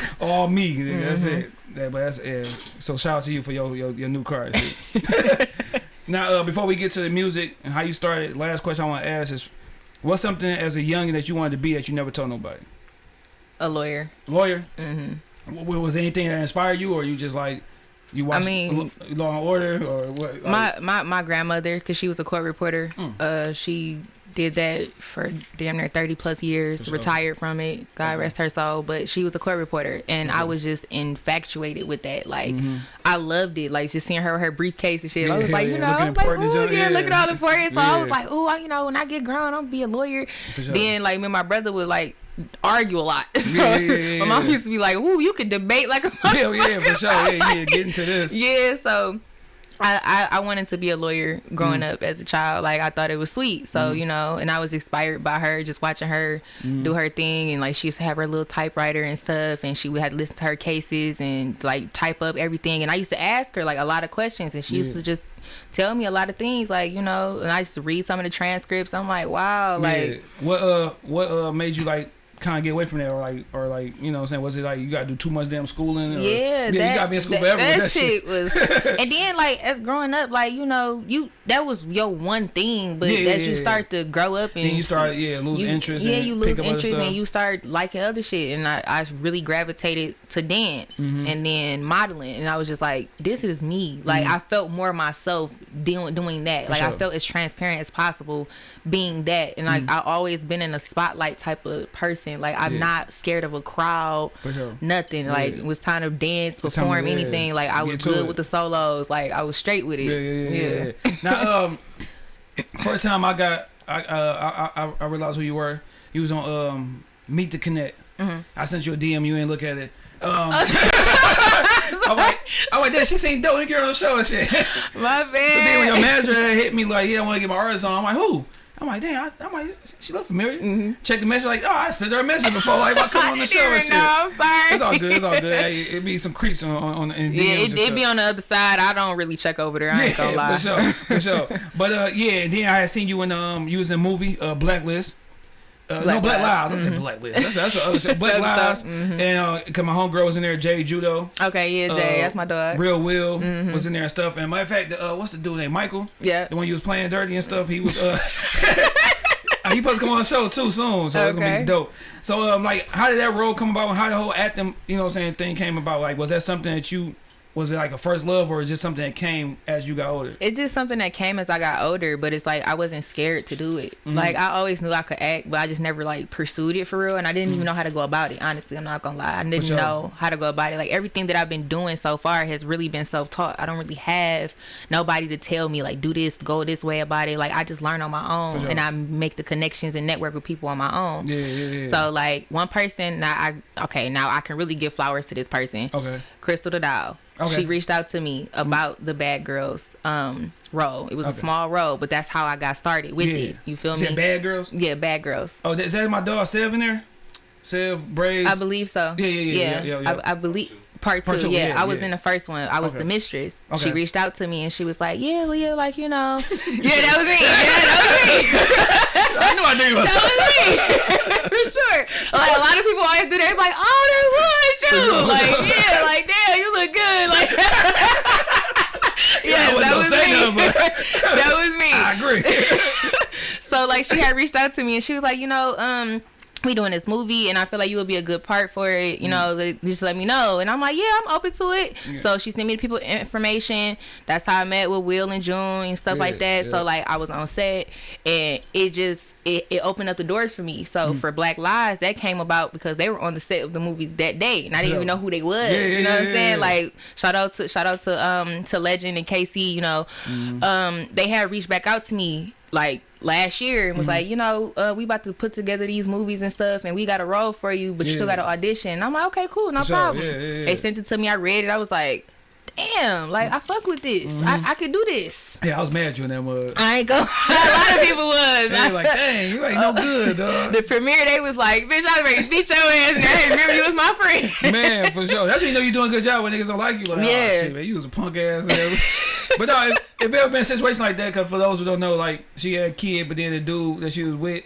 All me. nigga. That's Mm-hmm. it. Yeah, but that's yeah. So shout out to you for your your, your new car. now, uh, before we get to the music and how you started, last question I want to ask is, what's something as a youngin that you wanted to be that you never told nobody? A lawyer. Lawyer. Mm-hmm. Was anything that inspired you, or you just like you watched mean- Law and Order, or what? my my my grandmother because she was a court reporter Mm. uh she did that for damn near 30 plus years sure. retired from it god Okay. rest her soul but she was a court reporter and i was just infatuated with that like Mhm. i loved it like just seeing her with her briefcase and shit i was Yeah, like you yeah, know I was like, ooh, yeah, yeah. look at all the important so i was Yeah. like oh you know when i get grown i'm gonna be a lawyer sure. then like me and my brother would like argue a lot Yeah, yeah, yeah, my mom used to be like ooh you can debate like a yeah, yeah, for sure. Yeah, yeah, get into this. yeah, so I, I, I wanted to be a lawyer growing up as a child. Like I thought it was sweet. So, you know, and I was inspired by her, just watching her do her thing. And like she used to have her little typewriter and stuff. And she would have to listen to her cases and like type up everything. And I used to ask her like a lot of questions. And she used to just tell me a lot of things. Like, you know, and I used to read some of the transcripts. I'm like, wow, like yeah. What uh what uh made you like kind of get away from that, or like, or like, you know, what I'm saying, was it like you got to do too much damn schooling? Or, Yeah, yeah, that, you got to be in school that, forever. That, that shit was, and then like as growing up, like you know, you that was your one thing, but Yeah, yeah, as you yeah, start to grow up and Then you start, yeah, lose you- interest. Yeah, you lose interest and you start liking other shit. And I, I really gravitated to dance Mm-hmm. and then modeling. And I was just like, this is me. Like I felt more myself doing doing that. like Mm-hmm. sure. I felt as transparent as possible being that. And like I always been in a spotlight type of person. Like I'm Mm. Yeah. not scared of a crowd. For sure. Nothing. Like it was time to dance, to- perform yeah, anything. Like I was to good it. with the solos. Like I was straight with it. Yeah, yeah, yeah. yeah, yeah. now, um, first time I got, I, uh, I, I, I realized who you were. You was on um, Meet the Connect. Mm-hmm. I sent you a DM. You ain't look at it. Um, I'm like, I'm like, damn, she seen dope. Girl on the show and shit. My So then when your manager hit me like, yeah, I want to get my artist on. I'm like, who? I'm like, damn, I, I'm like, she look familiar. Check the message, like, oh, I sent her a message before, like, I come on the show and shit. know. I'm sorry. It's all good. It's all good. Hey, it be some creeps on on, in DMs Yeah, it, it be on the other side. I don't really check over there. I ain't gonna lie. for sure, for sure. But uh, yeah, and then I had seen you in um, you was in a movie, uh, Blacklist. Uh, no, Black Black Lives. Lives. I said Blacklist. That's that's what I saying. Black Lives. tough. Mhm. And uh, cause my homegirl was in there, Jay Judo. Okay, yeah, Jay, Uh, that's my dog. Real Will Mm-hmm. was in there and stuff. And matter of fact, uh, what's the dude named Michael? yeah. The one you was playing dirty and stuff. He was. Uh, he supposed to come on the show too soon, so it's gonna be dope. So um, like, how did that role come about? How the whole acting, you know, what I'm saying thing came about? Like, was that something that you was it like a first love, or is just something that came as you got older? It's just something that came as I got older, but it's like I wasn't scared to do it. Mm-hmm. Like I always knew I could act, but I just never like pursued it for real, and I didn't even know how to go about it. Honestly, I'm not gonna lie, I didn't Mm. sure. know how to go about it. Like everything that I've been doing so far has really been self-taught. I don't really have nobody to tell me like do this, go this way about it. Like I just learn on my own, sure. and I make the connections and network with people on my own. Yeah, yeah, yeah. So like one person, now I okay, now I can really give flowers to this person. okay. Crystal the Doll. Okay. She reached out to me about the Bad Girls um role. It was Okay. a small role, but that's how I got started with Yeah. it. You feel Is me? Bad Girls? Yeah, Bad Girls. Oh, is that my dog Sev in there? Sev Braids. I believe so. Yeah, yeah, yeah, yeah, yeah, yeah. I, I believe part two. Part two, yeah, yeah, I was yeah. in the first one. I was Okay. the mistress. Okay. She reached out to me and she was like, "Yeah, Leah, like you know, yeah, that was me. Yeah, that was me. I knew I knew was. That was me for sure. Like a lot of people always do that. Like, oh, that was you. Like, yeah, like damn, you look good. Like, yeah, that was me. nothing, that was me. I agree. So like she had reached out to me and she was like, you know, um, we doing this movie and I feel like you would be a good part for it. You know, like, just let me know. And I'm like, yeah, I'm open to it. Mm. Yeah. So she sent me the people information. That's how I met with Will and June and stuff Yeah, like that. yeah. So like I was on set and it just it, it opened up the doors for me. So Mm. for Black Lives, that came about because they were on the set of the movie that day, and I didn't even know who they was. You know what I'm saying? Like shout out to shout out to um to Legend and Casey, You know, Mm-hmm. um they had reached back out to me like last year and was Mm-hmm. like, you know, uh, we about to put together these movies and stuff, and we got a role for you, but you still got to audition. And I'm like, okay, cool, no sure, problem. yeah, yeah, yeah. They sent it to me. I read it. I was like, damn, like I fuck with this. Mm-hmm. I, I could do this. yeah, I was mad at you in that mud. I ain't go. a lot of people was. They were like, dang, you ain't no good, dog. the premiere, they was like, bitch, I was ready to beat your ass. And I didn't remember you was my friend. Man, for sure. That's when you know you're doing a good job when niggas don't like you. Like, yeah. Yeah. oh, shit, man, you was a punk ass. but no, if, if ever been a situation like that, because for those who don't know, like she had a kid, but then the dude that she was with,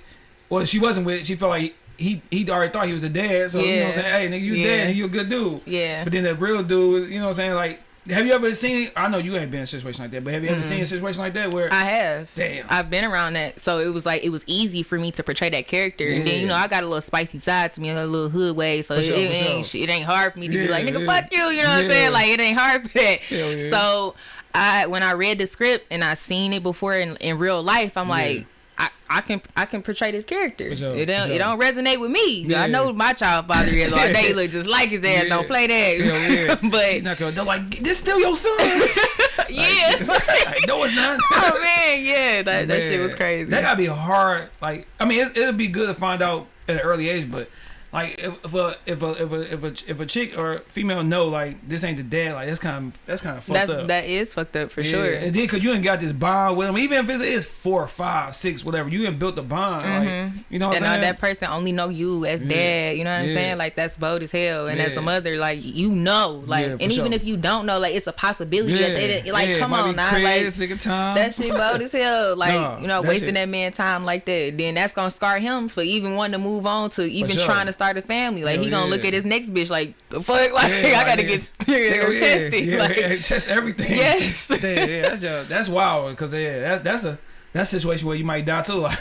well, she wasn't with. She felt like he he already thought he was a dad. So you know what I'm saying? Hey, nigga, you Yeah. dad, and you a good dude. Yeah. But then the real dude, you know what I'm saying? Like, have you ever seen? I know you ain't been in a situation like that, but have you ever seen a situation like that where? I have. Damn. I've been around that, so it was like it was easy for me to portray that character. Yeah. And then you know I got a little spicy side to me, a little hood way, so it, sure, it ain't sure. it ain't hard for me to Yeah, be like nigga yeah. fuck you, you know what I'm saying? Like it ain't hard for that. Yeah. So I when I read the script and I seen it before in, in real life, I'm Yeah. like. I, I can I can portray this character. Sure, it don't for it don't resonate with me. Yeah. I know my child father is all day look just like his ass. Yeah. Don't play that. Hell yeah. But not gonna, they're like, this still your son. yeah. like, no, it's not. oh man, yeah, that, that shit was crazy. That gotta be hard. Like, I mean, it, it'll be good to find out at an early age, but like if, a if a if a if a if a chick or female know like this ain't the dad, like that's kind of that's kind of fucked That's up. that is fucked up for Yeah, sure. And then, cause you ain't got this bond with him, even if it's, it's four, five, six, whatever, you ain't built the bond. Like, mm-hmm. you know what and I'm saying? that person only know you as Yeah. dad. You know what I'm saying? Like that's bold as hell. And as a mother, like you know, like, and even sure. if you don't know, like it's a possibility. That they, like, come on now, Chris, like that shit bold as hell. Like Nah, you know, that wasting shit- that man time like that. Then that's gonna scar him for even wanting to move on to even sure. trying to start a family. Like Hell he gonna look at his next bitch like the fuck. Like Yeah, I gotta like, get yeah, tested. yeah, like, yeah, test everything. Yes. yeah, yeah, that's just, that's wild because yeah, that, that's a that's a situation where you might die too. Like,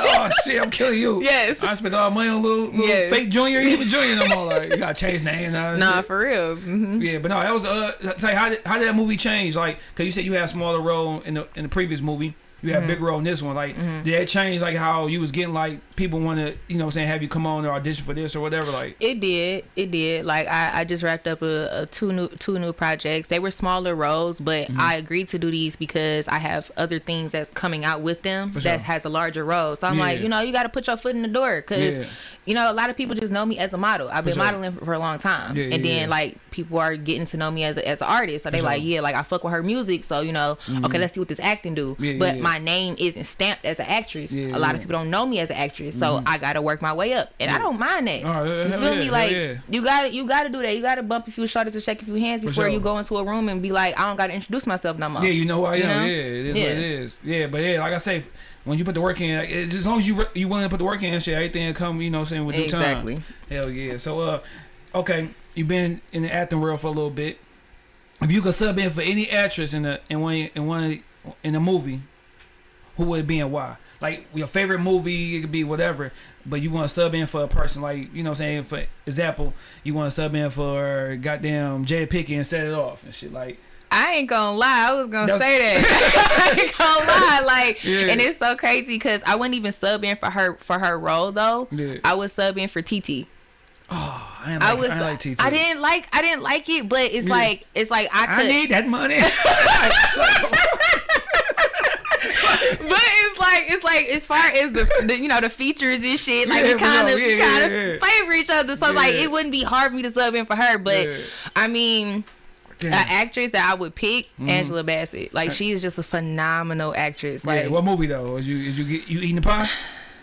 oh shit, I'm killing you. Yes. I spent all my money on little, little Yes. fake junior, even junior no more. Like you gotta change name now. nah, shit. for real. hmm Yeah, but no, that was uh. Say how did how did that movie change? Like, cause you said you had a smaller role in the in the previous movie. You had a big role in this one. Like, mm-hmm. did that change like how you was getting like people want to you know saying have you come on or audition for this or whatever? Like, It did. It did. Like I, I just wrapped up a, a two new two new projects. They were smaller roles, but Mm-hmm. I agreed to do these because I have other things that's coming out with them For that sure. has a larger role. So I'm like, you know, you got to put your foot in the door because Yeah. you know a lot of people just know me as a model. I've been sure. modeling for, for a long time, Yeah, and yeah, then yeah. like people are getting to know me as a, as an artist. So they sure. like, yeah, like I fuck with her music. So you know, okay, mm-hmm. let's see what this acting do. Yeah, yeah, but yeah. My name isn't stamped as an actress. Yeah, a lot yeah. of people don't know me as an actress, so I got to work my way up, and I don't mind that. Oh, you feel yeah, me? Like yeah. you got to you got to do that. You got to bump a few shoulders and shake a few hands before sure. you go into a room and be like, I don't got to introduce myself no more. Yeah, you know who I am. You know? Yeah, it is Yeah. what it is. Yeah, but yeah, like I say, when you put the work in, like, as long as you you willing to put the work in, and shit, everything will come. You know, what I'm saying with due Exactly. time. Hell yeah. So uh, okay, you've been in the acting world for a little bit. If you could sub in for any actress in the in one in one in a movie, who would it be and why? Like your favorite movie, it could be whatever, but you want to sub in for a person, like you know, what I'm saying for example, you want to sub in for goddamn Jay Pickett and set it off and shit like. I ain't gonna lie. I was gonna That's- say that. I ain't gonna lie. Like, Yeah. and it's so crazy because I wouldn't even sub in for her for her role though. Yeah. I would sub in for TT. Oh, I, ain't I like, was. I, like TT. I didn't like. I didn't like it, but it's Yeah. like it's like I could. I need that money. but it's like it's like as far as the, the you know the features and shit, like Yeah, you kind of. Yeah, kind of yeah, favor each other. So like it wouldn't be hard for me to sub in for her. But. I mean, Damn. an actress that I would pick, mm-hmm. Angela Bassett. Like she is just a phenomenal actress. Like yeah, what movie though? Is you is you get you eating the pie?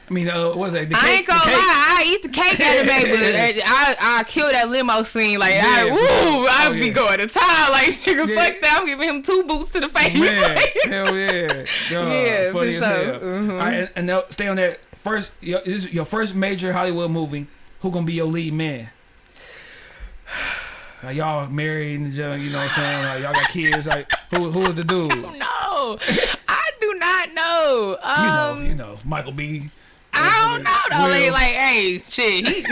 I mean, uh, what was that? The I ain't gonna the cake? lie, I eat the cake out of it, but I I kill that limo scene. Like I Yeah, for woo, sure. I Oh, be yeah. going to town. Like nigga, Yeah. fuck that. I'm giving him two boots to the face. Man, hell yeah, God, Yeah, for funny as sure. hell. Mhm. All right, and, now stay on that first. Your, this is your first major Hollywood movie. Who gonna be your lead man? Like y'all married and uh, you know what I'm saying? Like y'all got kids. Like who who is the dude? You no, I do not know. Um, know, you know, Michael B. I don't know though. Like, like, hey, shit, he,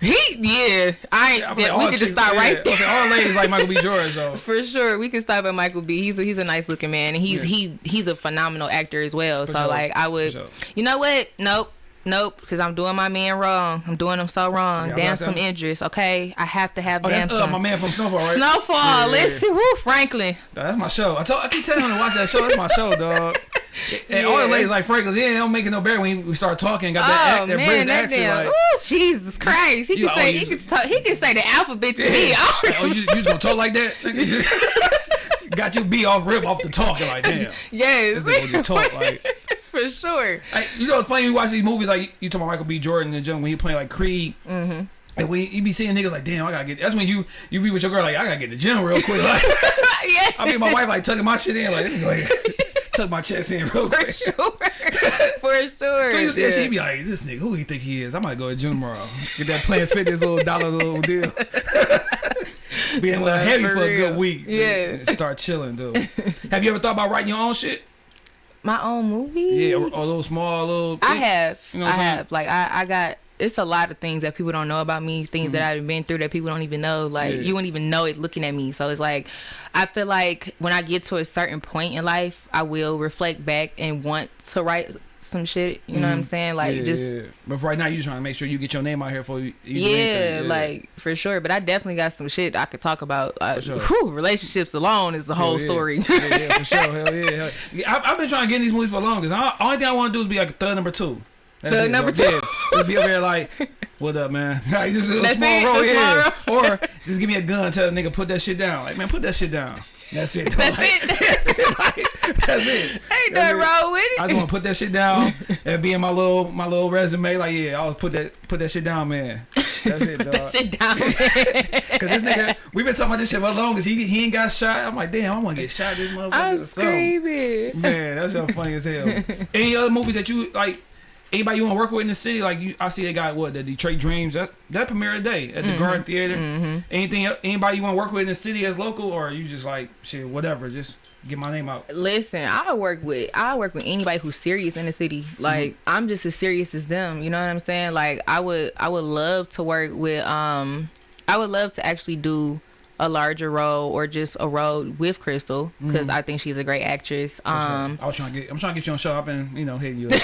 he, yeah. I ain't. Yeah, like, we can just start yeah. right there. like, all ladies like Michael B. Jordan, though. For sure, we can stop at Michael B. He's a, he's a nice looking man, and he's Yeah. he he's a phenomenal actor as well. For so sure. like, I would, sure. you know what? Nope. Nope, because I'm doing my man wrong. I'm doing him so wrong. Yeah, Damn some. Idris, okay? I have to have Oh, damn that's uh, my man from Snowfall, right? Snowfall, Yeah, yeah, listen, woo, Franklin. Dog, That's my show. I told I keep telling him to watch that show. That's my show, dog. And all the ladies like Franklin, yeah, they don't make it no better when we start talking. Got that, Oh act, that man, British that accent. damn. Like, Ooh, Jesus Christ! He You can say oh, he can talk, he can say the alphabet to me. Oh, you, just, you just gonna talk like that? Got you be off rip off the talking like damn. yes, This nigga just talk like. For sure. Like, you know, it's funny when you watch these movies like you, talking about Michael B. Jordan and John when he playing like Creed. Mm-hmm. And when you be seeing niggas like, damn, I gotta get. That's when you you be with your girl like, I gotta get to the gym real quick. Like, yeah, I mean, my wife like tucking my shit in like, like tuck my chest in real quick. for sure, for sure. So you see, she be like, this nigga, who he think he is? I might go to gym tomorrow. Get that Planet Fitness little dollar little deal. Being a little heavy for for, a good week. Yeah. And Start chilling, dude. Have you ever thought about writing your own shit? My own movie. Yeah, or, or a little small, little. I have. You know I what I'm saying? have. Like I, I got. It's a lot of things that people don't know about me. Things that I've been through that people don't even know. Like Mm-hmm. Yeah. you wouldn't even know it looking at me. So it's like, I feel like when I get to a certain point in life, I will reflect back and want to write some shit. You know what I'm saying? Like yeah, just. yeah. But for right now, you trying to make sure you get your name out here for you. Yeah, like for sure. But I definitely got some shit I could talk about. Uh, sure. whew, relationships alone is the whole story. yeah, yeah, for sure. Hell yeah. Hell. I, I've been trying to get in these movies for long because I only thing I want to do is be like a third number two. That's The it, number two. Yeah, be over there like, what up, man? Like, just a That's small it, roll, the Or just give me a gun, tell the nigga put that shit down. Like, man, put that shit down. That's it. That's Like, it. That's it. Like, that's it. Ain't nothing wrong with it. I just want to put that shit down and be in my little my little resume. Like, yeah, I'll put that put that shit down, man. That's it, dog. that shit down. Cause this nigga, we been talking about this shit for long. Cause he he ain't got shot. I'm like, damn, I'm gonna get shot. This motherfucker. I'm screaming. Man, that's so funny as hell. Any other movies that you like? Anybody you want to work with in the city? Like you, I see they got what the Detroit Dreams that that premiere today at the Garden mm-hmm. Theater. Mm-hmm. Anything? Anybody you want to work with in the city as local, or you just like shit, whatever, just get my name out. Listen, I work with I work with anybody who's serious in the city. Like I'm just as serious as them. You know what I'm saying? Like I would I would love to work with um I would love to actually do a larger role or just a role with Crystal because I think she's a great actress. Um I was trying to get, I'm trying to get you on show. I've been, you know, hitting you. up.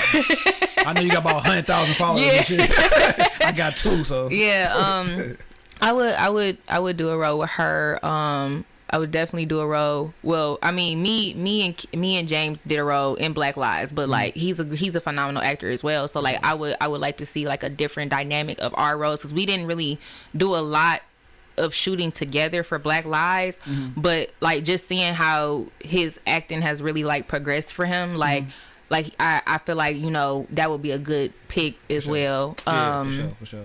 I know you got about hundred thousand followers Yeah. and shit. I got two, so yeah, um I would I would I would do a role with her. Um I would definitely do a role. Well, I mean, me, me and me and James did a role in Black Lives, but like mm-hmm. he's a he's a phenomenal actor as well. So like I would I would like to see like a different dynamic of our roles because we didn't really do a lot of shooting together for Black Lives, mm-hmm. but like just seeing how his acting has really like progressed for him, like. Mm-hmm. Like I, I feel like you know that would be a good pick as well. yeah, um, for sure, for sure.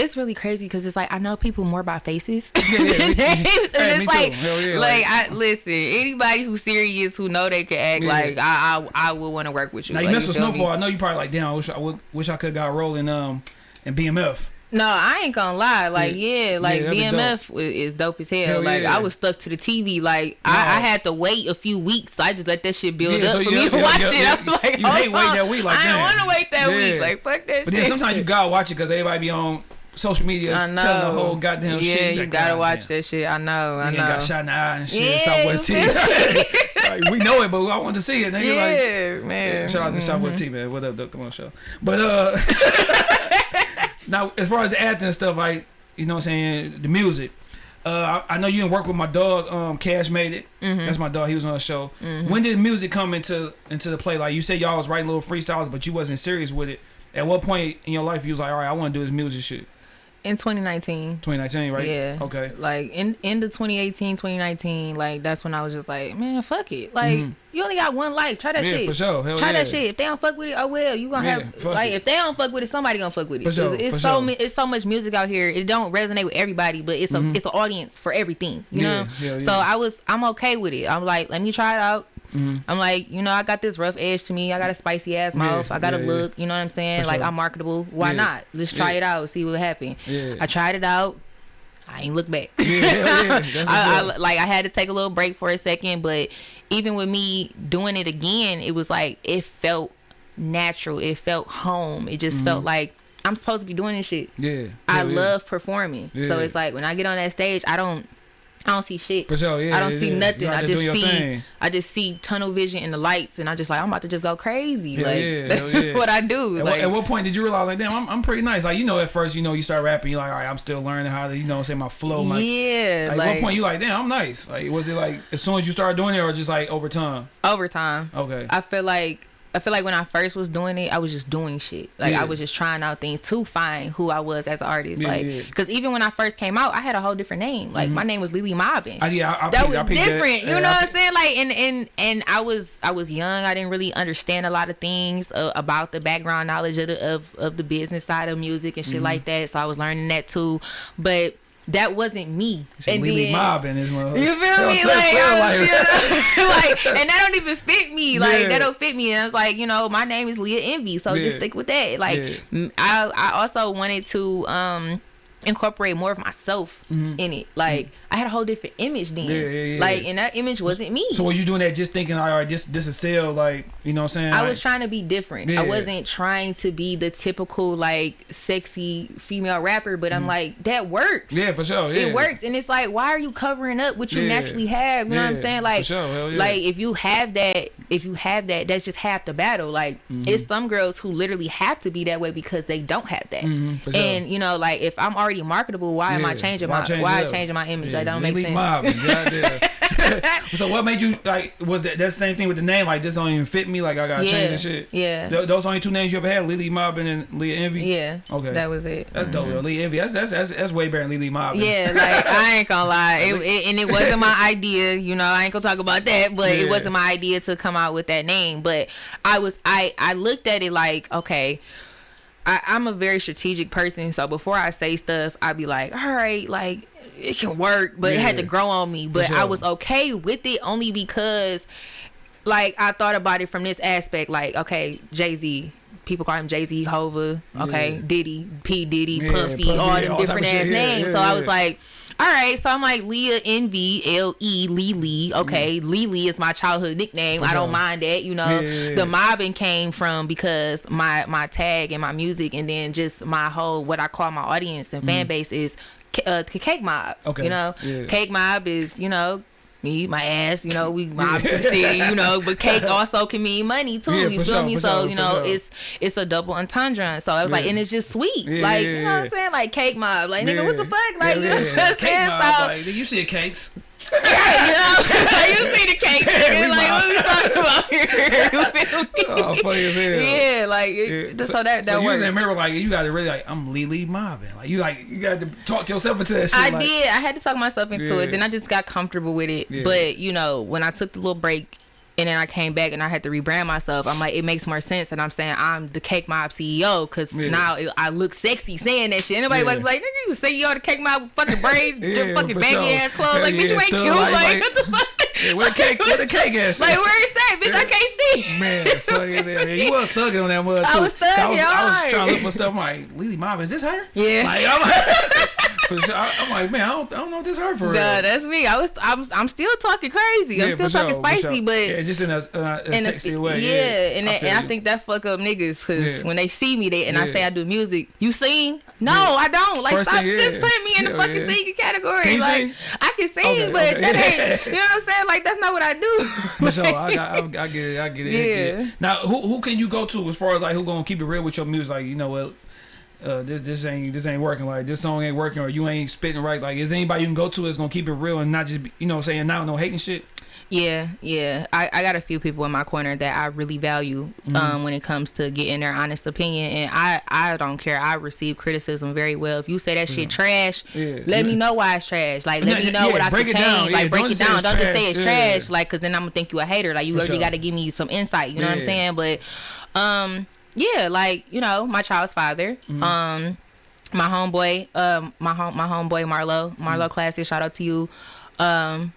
It's really crazy because it's like I know people more by faces yeah, than me- names, and Hey, it's like, yeah, like, like- I listen. Anybody who's serious who know they can act, like I, I, I would want to work with you. Now you like, messed with feel me? Snowfall. I know you probably like, damn. I wish I would, wish I could got rolling um in BMF. No, I ain't gonna lie. Like, Yeah. yeah, like Yeah, BMF i- is dope as hell. Hell like, yeah. I was stuck to the TV. Like, No. I, I had to wait a few weeks. I just let that shit build up so for me to watch it. I'm like, You hate waiting on. that week, like, I don't want to wait that week. Like, fuck that But shit. then sometimes you gotta watch it because everybody be on social media I telling know. the whole goddamn yeah, shit. you gotta watch damn. that shit. I know. I know. got shot in the eye and shit. Yeah, Southwest T. like, we know it, but I want to see it. Nigga, like, yeah, man. Mm-hmm. Shout out to Southwest T, man. What up, though? Come on, show. But uh, now as far as the acting stuff, like you know, what I'm saying the music. Uh, I, I know you didn't work with my dog. Um, Cash made it. Mm-hmm. That's my dog. He was on the show. When did music come into into the play? Like you said, y'all was writing little freestyles, but you wasn't serious with it. At what point in your life you was like, all right, I want to do this music shit? In 2019. 2019, right? Yeah. Okay. Like in end of 2018, 2019, like that's when I was just like, man, fuck it. Like mm-hmm. you only got one life. Try that. Yeah, shit. for sure. Hell Try that shit. If they don't fuck with it, oh well, you gonna Yeah, have like it. if they don't fuck with it, somebody gonna fuck with it. For sure, it's for so sure. It's so much music out here. It don't resonate with everybody, but it's a mm-hmm. it's an audience for everything. You Yeah, know. So. I was I'm okay with it. I'm like, let me try it out. I'm like, you know, I got this rough edge to me. I got a spicy ass mouth. I got yeah, a look. You know what I'm saying? For like sure. I'm marketable. Why Yeah. not? Let's try Yeah. it out. See what happens. Yeah. I tried it out. I ain't look back. Yeah, yeah. I, I, like I had to take a little break for a second, but even with me doing it again, it was like it felt natural. It felt home. It just felt like I'm supposed to be doing this shit. yeah. I yeah. love performing, so it's like when I get on that stage, I don't, I don't see shit. For sure, yeah, I don't yeah, see yeah. nothing. I just see, thing. I just see tunnel vision in the lights, and I just like I'm about to just go crazy. Hell like yeah, hell yeah. what I do. At, like what, at what point did you realize like, damn, I'm, I'm pretty nice? Like, you know, at first, you know, you start rapping, you're like, all right, I'm still learning how to, you know, say my flow. Like, yeah, like, like, at what point you like, damn, I'm nice? Like, was it like as soon as you started doing it, or just like over time? over time. Okay. I feel like I feel like when I first was doing it, I was just doing shit. Like Yeah. I was just trying out things to find who I was as an artist. Yeah, like, yeah. because even when I first came out, I had a whole different name. Like my name was Lily Mobbin. I, yeah, I, I that peeped- was I different. That. You know what I'm saying? Like, and and and I was I was young. I didn't really understand a lot of things uh, about the background knowledge of the of, of the business side of music and shit Mm-hmm. like that. So I was learning that too. But that wasn't me. Say Lily Mob in this motherfucker. You feel me? Like, you know, like, and that don't even fit me. Like, Yeah. that don't fit me. And I was like, you know, my name is Leah Envy, so Yeah. just stick with that. Like, Yeah. I, I also wanted to um incorporate more of myself in it. Like, I had a whole different image then. Mm-hmm. Yeah, yeah, yeah. Like, and that image wasn't me. So was you doing that just thinking, all right, this this is sell, like, you know what I'm saying? I Like, was trying to be different. I wasn't trying to be the typical like sexy female rapper, but I'm like that works. Mm-hmm. Yeah, for sure. Yeah. it works and it's like why are you covering up what you naturally have you know what i'm saying like sure, like if you have that if you have that, that's just half the battle. Like Mm-hmm. it's some girls who literally have to be that way because they don't have that. Mhm, for sure. And you know, like if I'm already marketable, why am I changing why my change why it changing my image? Yeah, Like don't Lily make sense. Mobbin, so what made you like? Was that that same thing with the name? Like this don't even fit me. Like I gotta Yeah, change this shit. yeah. Th- those only two names you ever had: Lily Mobbin and Leah Envy. Yeah. Okay. That was it. That's dope. Mm-hmm. Leah Envy. That's, that's that's that's way better than Lily Mobbin. Yeah, like I ain't gonna lie, it, it, and it wasn't my idea. You know, I ain't gonna talk about that, but Yeah. it wasn't my idea to come out with that name. But I was, I, I looked at it like, okay, I, I'm a very strategic person, so before I say stuff, I'd be like, all right, like it can work, but it had to grow on me. But I was okay with it only because, like, I thought about it from this aspect, like, okay, Jay Z. People call him Jay Z, Hova, okay, Yeah. Diddy, P Diddy, Yeah, Puffy, Puffy, all yeah, them all different ass. Names. yeah, so I was like, all right, so I'm like Leah Envy, L E Lily. Okay, mm-hmm. Lily is my childhood nickname. I don't uh-huh. mind that. You know, Yeah, the mobbing came from because my my tag and my music, and then just my whole what I call my audience and fan mm. base is uh, cake mob. Okay, you know, yeah. cake mob is you know. Me, my ass, you know, we mob city, you know, but cake also can mean money too. Yeah, you feel sure, me? So, sure, you know, sure. it's it's a double entendre. So I was like, and it's just sweet. Yeah, like, yeah, you know what I'm saying? Like cake mob. Like, nigga, what the fuck? Like, yeah, you know yeah. what I'm Cake saying? mob, So- like, you see cakes. Yeah, you know, like, you see the cake, nigga. like what we talking about here? You feel me? Oh, funny as hell. Yeah, like it, Yeah. so, that so that you was in mirror like you got to really like I'm Lily Mobbin. Like you like you got to talk yourself into that shit. I like, did. I had to talk myself into Yeah. it. Then I just got comfortable with it. Yeah. But you know, when I took the little break. And then I came back and I had to rebrand myself. I'm like, it makes more sense. And I'm saying I'm the Cake Mob CEO because Yeah. now it, I look sexy saying that shit. Anybody Yeah. was like, nigga, you CEO of the Cake Mob fucking braids, Yeah, your fucking baggy sure. ass clothes. Like, bitch, you ain't cute. like- Like, what the fuck? Yeah, where the cake, where the cake at? Like, where is that? Bitch, I can't see. Man, as hell. Yeah, you was thugging on that mud too. I was thugging I was, I was trying to look for stuff. I'm like, Lily Mob, is this her? Yeah. Like, I'm like, for sure. I, am like, man, I don't, I don't know if this hurt for real. Nah, that's me. I was, I'm, I'm still talking crazy. I'm still talking sure, spicy, sure. but yeah, just in a, uh, a in a- sexy way. Yeah, Yeah, and, that, and I think that fuck up niggas because Yeah. when they see me, they and I say I do music. You sing? No, Yeah. I don't. Like First stop thing, just yeah. putting me in the fucking yeah. singing category. Can like sing? I can sing, Okay, but okay. that ain't. You know what I'm saying? Like that's not what I do. For sure, I, got, I, I get it. I get it. Yeah. Now, who who can you go to as far as like who gonna keep it real with your music? Like, you know what? Uh, this this ain't this ain't working. Like this song ain't working, or you ain't spitting right. Like, is anybody you can go to that's gonna keep it real and not just be, you know saying now no hating shit? Yeah, yeah. I, I got a few people in my corner that I really value Mm-hmm. um, when it comes to getting their honest opinion, and I I don't care. I receive criticism very well. If you say that shit trash, Yeah. let me know why it's trash. Like let Yeah, me know yeah, what I can it down. change. Yeah, like break don't it down. Don't just say it's Yeah. trash. Like because then I'm gonna think you a hater. Like you For already sure. got to give me some insight. You know what I'm saying? But um yeah, like you know my child's father. Mm-hmm. Um my homeboy, um, my home, my homeboy Marlo, Marlo Mm. Classic. Shout out to you. Um,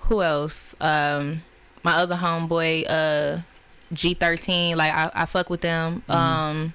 who else? Um, my other homeboy, uh, G13. Like I, I fuck with them. Mm-hmm. Um,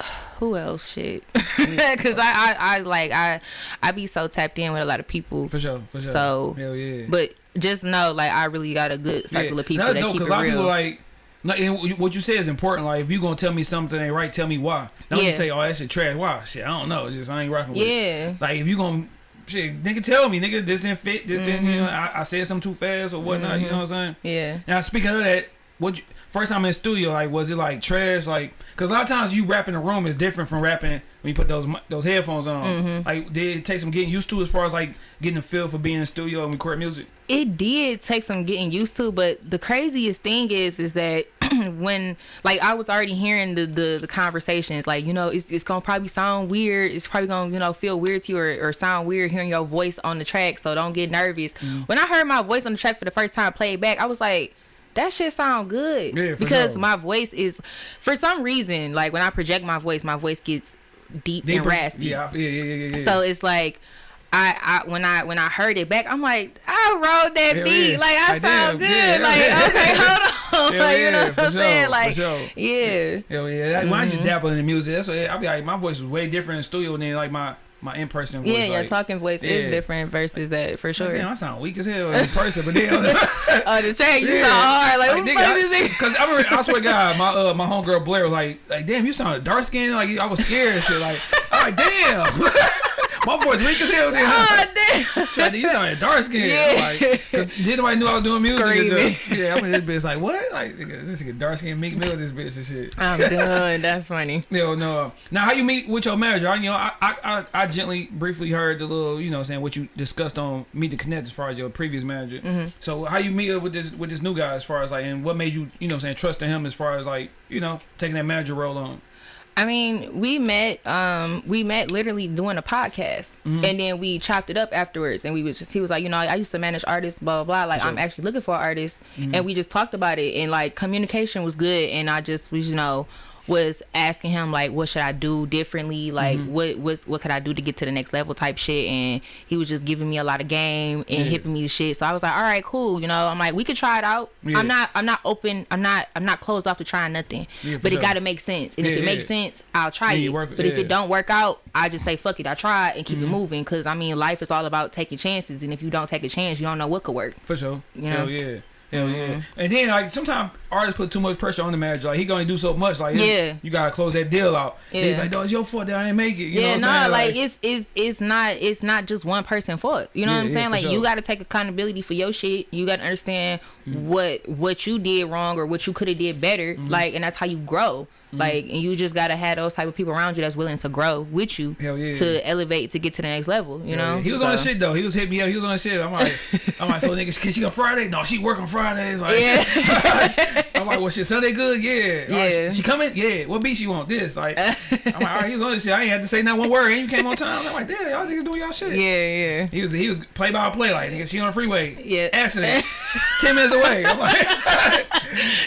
who else? Shit, because I, I, I like I, I be so tapped in with a lot of people. For sure, for sure. So, hell yeah. But just know, like I really got a good circle of people That's that dope, keep it 'cause a lot of real. people like. Like, and what you- say is important. Like, if you gonna tell me something ain't right, tell me why. Don't just say, "Oh, that shit trash." Why? Shit, I don't know. It's just I ain't rocking with it. yeah. Like if you gonna shit, nigga, tell me, nigga, this didn't fit. This didn't. Mm-hmm. You know, I, I said something too fast or whatnot. You know what I'm saying? Yeah. Now speaking of that, what you, first time in the studio, like was it like trash? Like because a lot of times you rap in the room is different from rapping when you put those those headphones on. Mm-hmm. Like did it take some getting used to as far as like getting a feel for being in the studio and record music? It did take some getting used to but the craziest thing is is that when like i was already hearing the, the the conversations like you know it's, it's gonna probably sound weird it's probably gonna you know feel weird to you or, or sound weird hearing your voice on the track so don't get nervous Mm. when i heard my voice on the track for the first time played back i was like that shit sound good Yeah, because sure. my voice is for some reason like when i project my voice my voice gets deep and raspy Yeah, yeah, yeah, yeah, yeah. so it's like I, I when I when I heard it back, I'm like, I wrote that Hell beat. yeah. Like I Like, sound damn, good. yeah, like yeah. okay, hold on. Like you know what I'm sure, saying? Like sure. yeah. Hell yeah, that, when I Mm-hmm. just dabble in the music, that's what I'll be like. My voice was way different in studio than like my my in person voice. Yeah, your like, talking voice yeah. is different versus that for sure. Damn, I sound weak as hell in person, but then oh, the track, you Yeah. sound hard. Like, fuck is this? Because I, remember, I swear to God, my uh, my homegirl Blair was like, like, damn, you sound dark skinned. Like I was scared and shit. Like, Like, damn. My voice weak as hell. Then. Oh damn. You sound dark skin. Yeah. Like, didn't nobody knew I was doing music. uh, Screaming. Yeah, I'm in this bitch like what? Like this nigga dark skin Meek Mill, this bitch and shit. I'm done. That's funny. Yo, no. Now, how you meet with your manager? I, you know, I, I, I, gently, briefly heard the little, you know, saying what you discussed on Meet the Connect as far as your previous manager. Mm-hmm. So, how you meet up with this with this new guy as far as like, and what made you, you know, saying trust in him as far as like, you know, taking that manager role on? I mean, we met. Um, we met literally doing a podcast, Mm-hmm. and then we chopped it up afterwards. And we was just, he was like, you know, I used to manage artists, blah blah blah. Like, I'm actually looking for artists Mm-hmm. and we just talked about it. And like, communication was good, and I just was, you know, was asking him like, what should I do differently? Like, Mm-hmm. what what what could I do to get to the next level? Type shit. And he was just giving me a lot of game and Yeah. hipping me to shit. So I was like, all right, cool. You know, I'm like, we could try it out. Yeah. I'm not I'm not open. I'm not I'm not closed off to trying nothing. Yeah, but sure. it got to make sense. And if it makes sense, I'll try it. work- but if it don't work out, I just say fuck it. I tried and keep Mm-hmm. it moving. Cause I mean, life is all about taking chances. And if you don't take a chance, you don't know what could work. For sure. You Hell yeah. Hell yeah. Mm-hmm. And then like sometimes artists put too much pressure on the manager. Like he gonna do so much. Like Yeah. you gotta close that deal out. Yeah. Like, no, it's your fault that I didn't make it. You yeah, know no, what I'm like, it's it's it's not it's not just one person fault. You know Yeah, what I'm saying? like sure. you got to take accountability for your shit. You got to understand Mm-hmm. what what you did wrong or what you could have did better. Mm-hmm. Like, and that's how you grow. Mm-hmm. Like, and you just gotta have those type of people around you that's willing to grow with you yeah. to elevate to get to the next level. You Yeah, know, yeah. he was on So- the shit though. He was hitting me up. He was on the shit. I'm like, I'm like, so niggas, can she on Friday? No, she work on Fridays. Like, Yeah. I'm like, well, shit, Sunday good? Yeah. All right, Yeah. she coming? Yeah. What beat she want? This. Like, I'm like, all right, he was on this shit. I ain't had to say not one word. And you came on time. I'm like, damn, y'all niggas doing y'all shit. yeah, yeah. He was he was play by play like nigga. She on the freeway. Yeah. Accident. Ten minutes away. I'm like,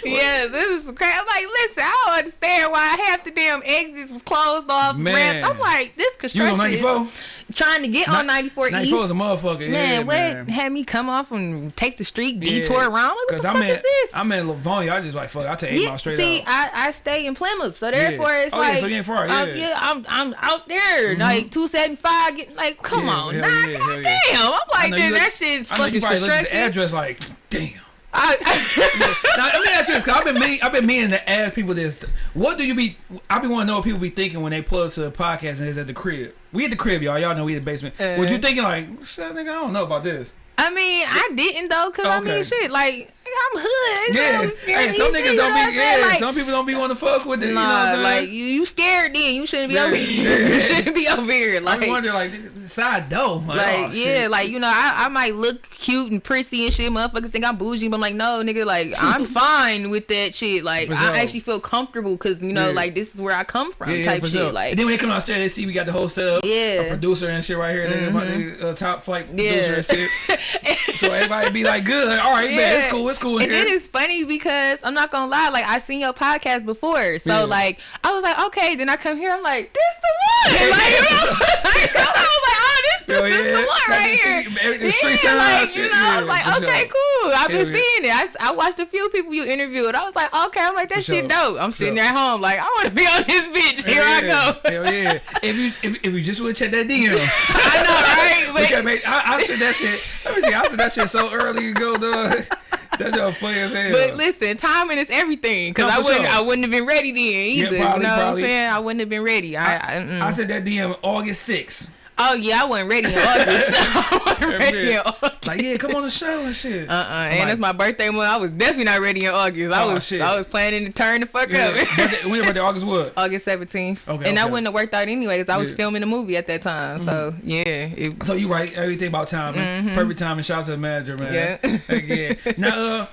Yes, it was crazy. I'm like, listen, I don't understand why half the damn exits was closed off. Man. Ramps. I'm like, this you construction. was on 94. is Trying to get on 94 94 East. is a motherfucker. Man, yeah, what man. had me come off and take the street, Yeah. detour around? What the I'm fuck in is this? I'm in Livonia. I just like fuck. I take eight Yeah, miles straight see. I, I stay in Plymouth, so therefore it's Oh, yeah, like so you ain't far, I'm- yeah. I'm I'm out there, mm-hmm. like two seventy five. Getting like, come Yeah, on, nah, yeah, yeah. I'm like, you then look- that shit's you fucking probably looked at the construction. address like, damn. I, I, now, let me ask you this, cause I've been meaning, I've been meaning to ask people this. What do you be? I be want to know what people be thinking when they pull up to a podcast and it's at the crib. We at the crib, y'all. Y'all know we in the basement. Uh. what you thinking? Like, shit, nigga, I don't know about this. I mean, I didn't though, cause I mean, shit, like I'm hood. Yeah. I'm Hey, some niggas don't you know what be. Yeah. Like, some people don't be want to fuck with it. you know what I'm saying? like you, you scared then. You shouldn't be Yeah, over here. yeah. You shouldn't be over here. I Like, be wondering, like, side door. Like, like oh, yeah, shit. like you know, I, I might look cute and prissy and shit. Motherfuckers think I'm bougie, but I'm like, no, nigga, like I'm fine with that shit. Like For sure. I actually feel comfortable because you know, Yeah. like this is where I come from, type for shit. sure. Like and then when they come downstairs, they see we got the whole setup. Yeah. Mm-hmm. A producer and shit right here. They about the uh, top flight producer and shit. so everybody be like, good. All right, man, it's cool. It's cool And here. then it's funny because I'm not gonna lie, like I seen your podcast before, so Yeah. like I was like, okay, then I come here, I'm like, this the one, like you know, like, I was like, oh, this, oh, Yo, this is yeah. the one Like right here. street- every- the street yeah, like, you know, I yeah, was like, okay, sure. cool. I've been yeah. seeing it. I, I watched a few people you interviewed. I was like, okay, I'm like, that For shit sure. dope. I'm sitting Sure. there at home, like, I want to be on this bitch. Here I go. Hell yeah. If you if, if you just would check that DM. I know, right? But me. I, I said that shit. Let me see. I said that shit so early ago, dog. That's just funny as hell. But listen, timing is everything. Cause No, I wouldn't, sure. I wouldn't have been ready then either. probably, you know probably. what I'm saying? I wouldn't have been ready. I, I, mm-mm. I said that DM August 6th. Oh yeah, I wasn't ready in August. I wasn't ready in August. Like, yeah, come on the show and shit. Uh uh and like- that's my birthday month. I was definitely not ready in August. I Oh, was shit. I was planning to turn the fuck Yeah. up. Your birthday? August what? August 17th. Okay, and that okay. wouldn't have worked out anyways. I was Yeah. Mm-hmm. filming a movie at that time. So yeah. It, So you right, everything about timing. Perfect timing. Shout out to the manager, man. Yeah. Yeah. Now, uh,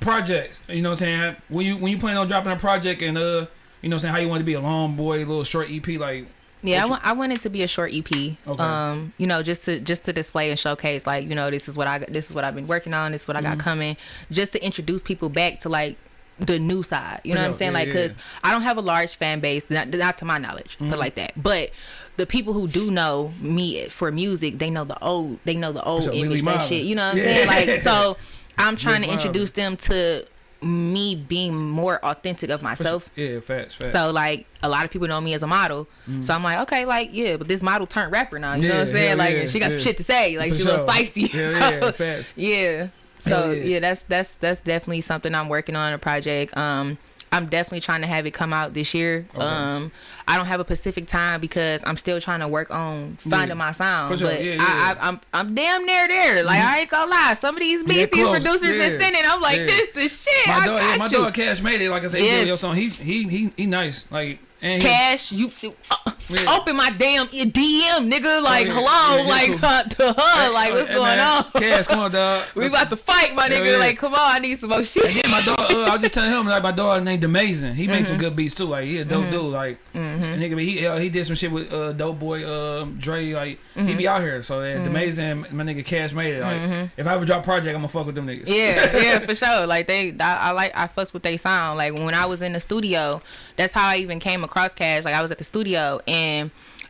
projects. You know what I'm saying? When you when you plan on dropping a project and uh, you know what I'm saying, how you want to be a long boy, little short EP, like Yeah, I want, I want it to be a short EP. Okay. Um, you know, just to just to display and showcase, like you know, this is what I this is what I've been working on. This is what I Mm-hmm. got coming. Just to introduce people back to like the new side. You know what I'm saying? Yeah, like, cause yeah. I don't have a large fan base, not not to my knowledge, Mm-hmm. but like that. But the people who do know me for music, they know the old, they know the old So, image, that shit. You know what I'm saying? Like, so I'm trying to introduce them to me being more authentic of myself. yeah, facts, facts. So like a lot of people know me as a model. So I'm like, okay, like yeah, but this model turned rapper now. You know what I'm Mm. Saying? Like yeah, she got yeah. some shit to say. Like For she a little spicy. Yeah, yeah, So, facts. yeah. So yeah. yeah. that's that's that's definitely something I'm working on a project. Um, I'm definitely trying to have it come out this year. Um, I don't have a specific time because I'm still trying to work on finding Yeah. my sound. Sure. But Yeah, I, yeah. Mm-hmm. I, I'm I'm damn near there. Like I ain't gonna lie, some of these beats these producers been sending, I'm like, this the shit. My dog, yeah, my you. dog Cash made it. Like I said, Yes. he. He he he he nice. Like and he, Cash, you, you uh, Yeah. open my damn DM, nigga. Like, yeah. hello, Yeah, like uh, to her, like, what's Hey, going man, on? Cash, come on, dog. we about to fight, my nigga. yeah. Like, come on, I need some more shit. Yeah, my dog. Uh, I was just telling him like my dog named Amazing. He makes Mm-hmm. some good beats too. Like he a dope dude. Like nigga, he uh, he did some shit with uh, Dope Boy, uh, Dre. Like he Mm-hmm. be out here. So yeah, Amazing, my nigga Cash made it. Like if I ever drop a project, I'm gonna fuck with them niggas. yeah, yeah, for sure. Like they, I, I like, I fucks with they sound. Like when I was in the studio, that's how I even came across Cash. Like I was at the studio and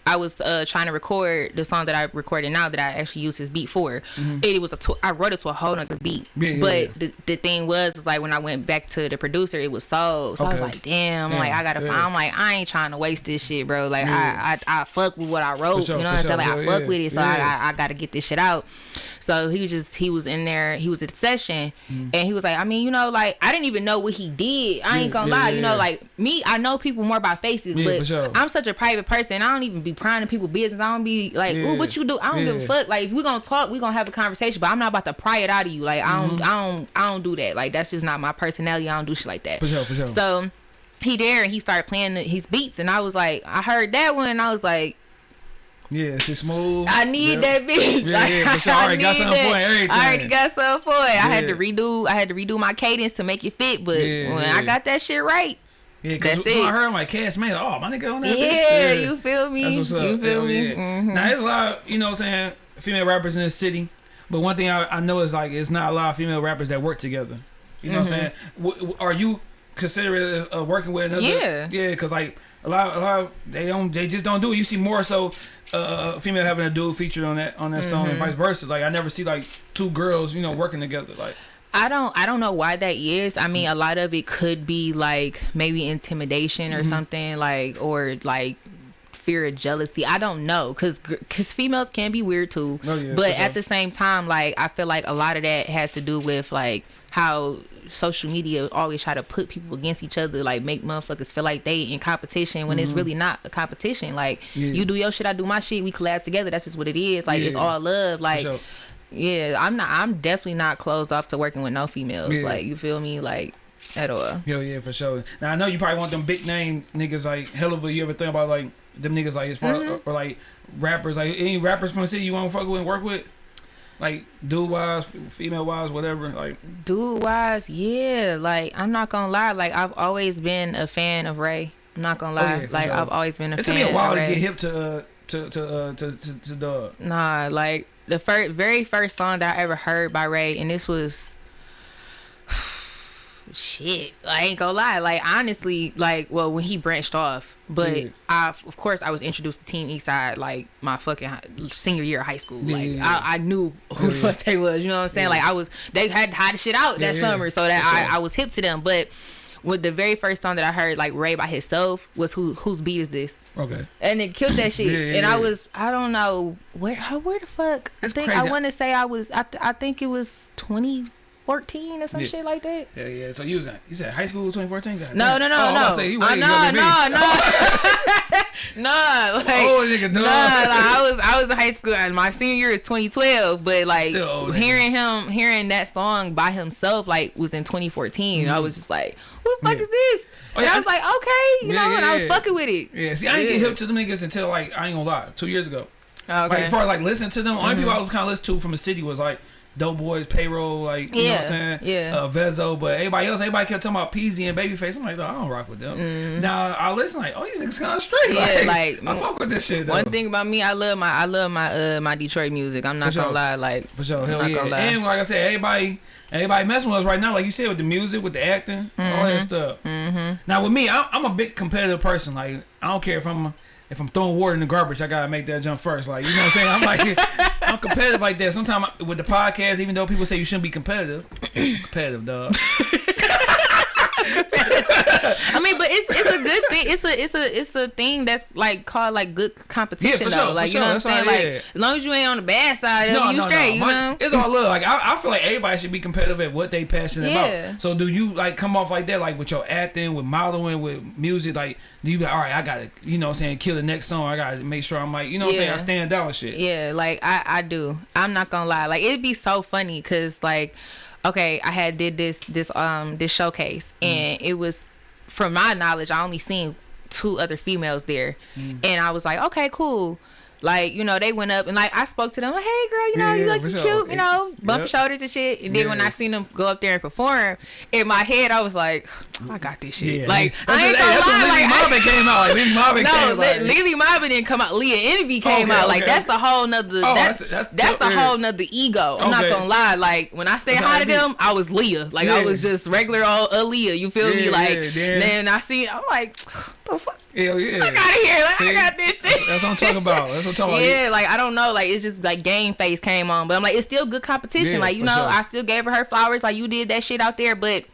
I was uh, trying to record the song that I recorded now that I actually used his beat for. It, was a, tw- I wrote it to a whole other beat. Mm-hmm. Yeah, yeah, but yeah. The, the thing was, is like when I went back to the producer, it was sold. So I was like, damn, like I gotta find. I'm like, I ain't trying to waste this shit, bro. Like. I, I, I fuck with what I wrote. sure, you know what I'm saying? Like I fuck with it, so I, I gotta get this shit out. So he was just he was in there, he was at the session, mm. and he was like, I mean, you know, like I didn't even know what he did. I ain't gonna yeah, lie, yeah, you know, yeah. like me, I know people more by faces, Yeah, but sure. I'm such a private person. I don't even be prying into people's business. I don't be like, Yeah. ooh, what you do? I don't give a fuck. Like if we gonna talk, we gonna have a conversation, but I'm not about to pry it out of you. Like I don't, mm-hmm. I don't, I don't do that. Like that's just not my personality. I don't do shit like that. For sure, for sure. So he there and he started playing his beats, and I was like, I heard that one, and I was like. Yeah, it's smooth. I need that bitch. Yeah, Like, yeah, for sure. I already got something for it, everything. I already got something for it. I had to redo. I had to redo my cadence to make it fit. But Yeah, when yeah. I got that shit right, Yeah, cause That's when I heard like Cash made, oh my nigga on that. yeah, bitch. you feel me? That's what's up. You feel Hell me? yeah. Mhm. Now there's a lot, of, you know, what I'm saying female rappers in this city, but one thing I, I know is like it's not a lot of female rappers that work together. You know what I'm saying? W- w- are you considering uh, working with another? Yeah. yeah, because like a lot, a lot, of, they don't, they just don't do it. You see more so uh, female having a dude featured on that on that song and vice versa. Like I never see like two girls, you know, working together. Like I don't I don't know why that is. I mean, a lot of it could be like maybe intimidation Mm-hmm. or something like or like fear of jealousy. I don't know cuz cuz females can be weird too. Oh, yeah, but at sure. the same time like I feel like a lot of that has to do with like how social media always try to put people against each other like make motherfuckers feel like they in competition when it's really not a competition like Mm-hmm. Yeah. you do your shit I do my shit we collab together that's just what it is like it's all love like sure. yeah, I'm not. I'm definitely not closed off to working with no females. Yeah. Like you feel me, like at all. Hell yeah, for sure. Now I know you probably want them big name niggas like hell of a. You ever think about like them niggas like as far Mm-hmm. or, like rappers like any rappers from the city you want to fuck with and work with, like dude wise, female wise, whatever. Like Dude wise, yeah. Like I'm not gonna lie. Like I've always been a fan of Ray. I'm not gonna Oh, lie. yeah, like sure. I've always been a fan of Ray. it took me a while to Ray. get hip to uh, to to uh, to to, to Dub. Nah, like the first, very first song that I ever heard by Ray, and this was shit. I ain't gonna lie. Like honestly, like well, when he branched off, but Yeah. I, of course, I was introduced to Team Eastside like my fucking senior year of high school. Yeah, like yeah. I, I knew who the fuck they was. You know what I'm saying? Like I was, they had hot the shit out that summer, so that. I, I was hip to them. But with the very first song that I heard, like Ray by himself, was who whose beat is this? Okay. and it killed that shit. Yeah, yeah, and I was, I don't know where, where the fuck. It's I think crazy. I want to say I was, I, th- I think it was 2014 or some Yeah. shit like that. Yeah, yeah. So you was at, you said high school 2014? God No, no, no, oh, I'm no. about to Say, you Uh, younger no, no, no, no. Like, Oh, nigga, no, dog. like, I was, I was in high school, and my senior year is 2012. But like old, hearing him, hearing that song by himself, like was in 2014. I was just like, what the fuck. Yeah. is this? Oh, and yeah, I was like, okay, you Yeah, know, and yeah, I was fucking with it. Yeah, see, I didn't get hip to them niggas until like I ain't gonna lie, two years ago. Okay. Like, before I like listen to them, only people I was kind of listen to from the city was like Doughboyz, Payroll, like you know what I'm saying, yeah. uh, Vezo. But everybody else, everybody kept talking about Peezy and Babyface. I'm like, "Dawg, I don't rock with them. Now I listen, like, oh, these niggas kind of straight. Mm-hmm. Yeah, like, like, I fuck with this shit. Though. One thing about me, I love my I love my uh my Detroit music. I'm not For gonna sure. lie, like For sure, I'm hell yeah. lie. And like I said, everybody, everybody messing with us right now, like you said, with the music, with the acting, all Mm-hmm. that stuff. Now with me, I, I'm a big competitive person. Like I don't care if I'm if I'm throwing water in the garbage, I gotta make that jump first. Like you know what I'm saying? I'm like I'm competitive like that. Sometimes with the podcast, even though people say you shouldn't be competitive, I'm competitive, dog. I mean, but it's it's a good thing. It's a it's a it's a thing that's like called like good competition Yeah, for though. sure, like you sure. know what I'm saying? Like yeah. as long as you ain't on the bad side it, you straight. You My- know. It's all love. Like I, I feel like everybody should be competitive at what they passionate Yeah. about. So do you like come off like that, like with your acting, with modeling, with music? Like do you be like, all right, I gotta, you know, what I'm saying kill the next song. I gotta make sure I'm like, you know, what I'm saying I stand out and shit. Yeah, like I I do. I'm not gonna lie. Like it'd be so funny because like, okay, I had did this this um this showcase Mm. and it was, from my knowledge, I only seen two other females there, Mm. and I was like, okay, cool. Like you know, they went up and like I spoke to them like, hey girl, you know, Yeah, you yeah, look cute, sure. you know, bump Yep. shoulders and shit. And then when I seen them go up there and perform, in my head I was like, I got this shit. Yeah, like that's I ain't gonna that's lie, Lily like, I- Marvin came out. Like Lily Marvin no, came out. Lily Marvin didn't come out. Leah Envy came Okay, out. Like okay. that's a whole nother. Oh, that's that's- that's, a whole yeah. nother ego. I'm not gonna lie. Like when I said hi to them, I was Leah. Like I was just regular old Aaliyah. You feel me? Like yeah, then I see. I'm like, the fuck. Hell yeah. Fuck out of here! Like, See? I got this shit. That's what I'm talking about. That's what I'm talking about. Yeah, like I don't know, like it's just like game face came on, but I'm like it's still good competition. Yeah, like you know, sure. I still gave her her flowers. Like you did that shit out there, but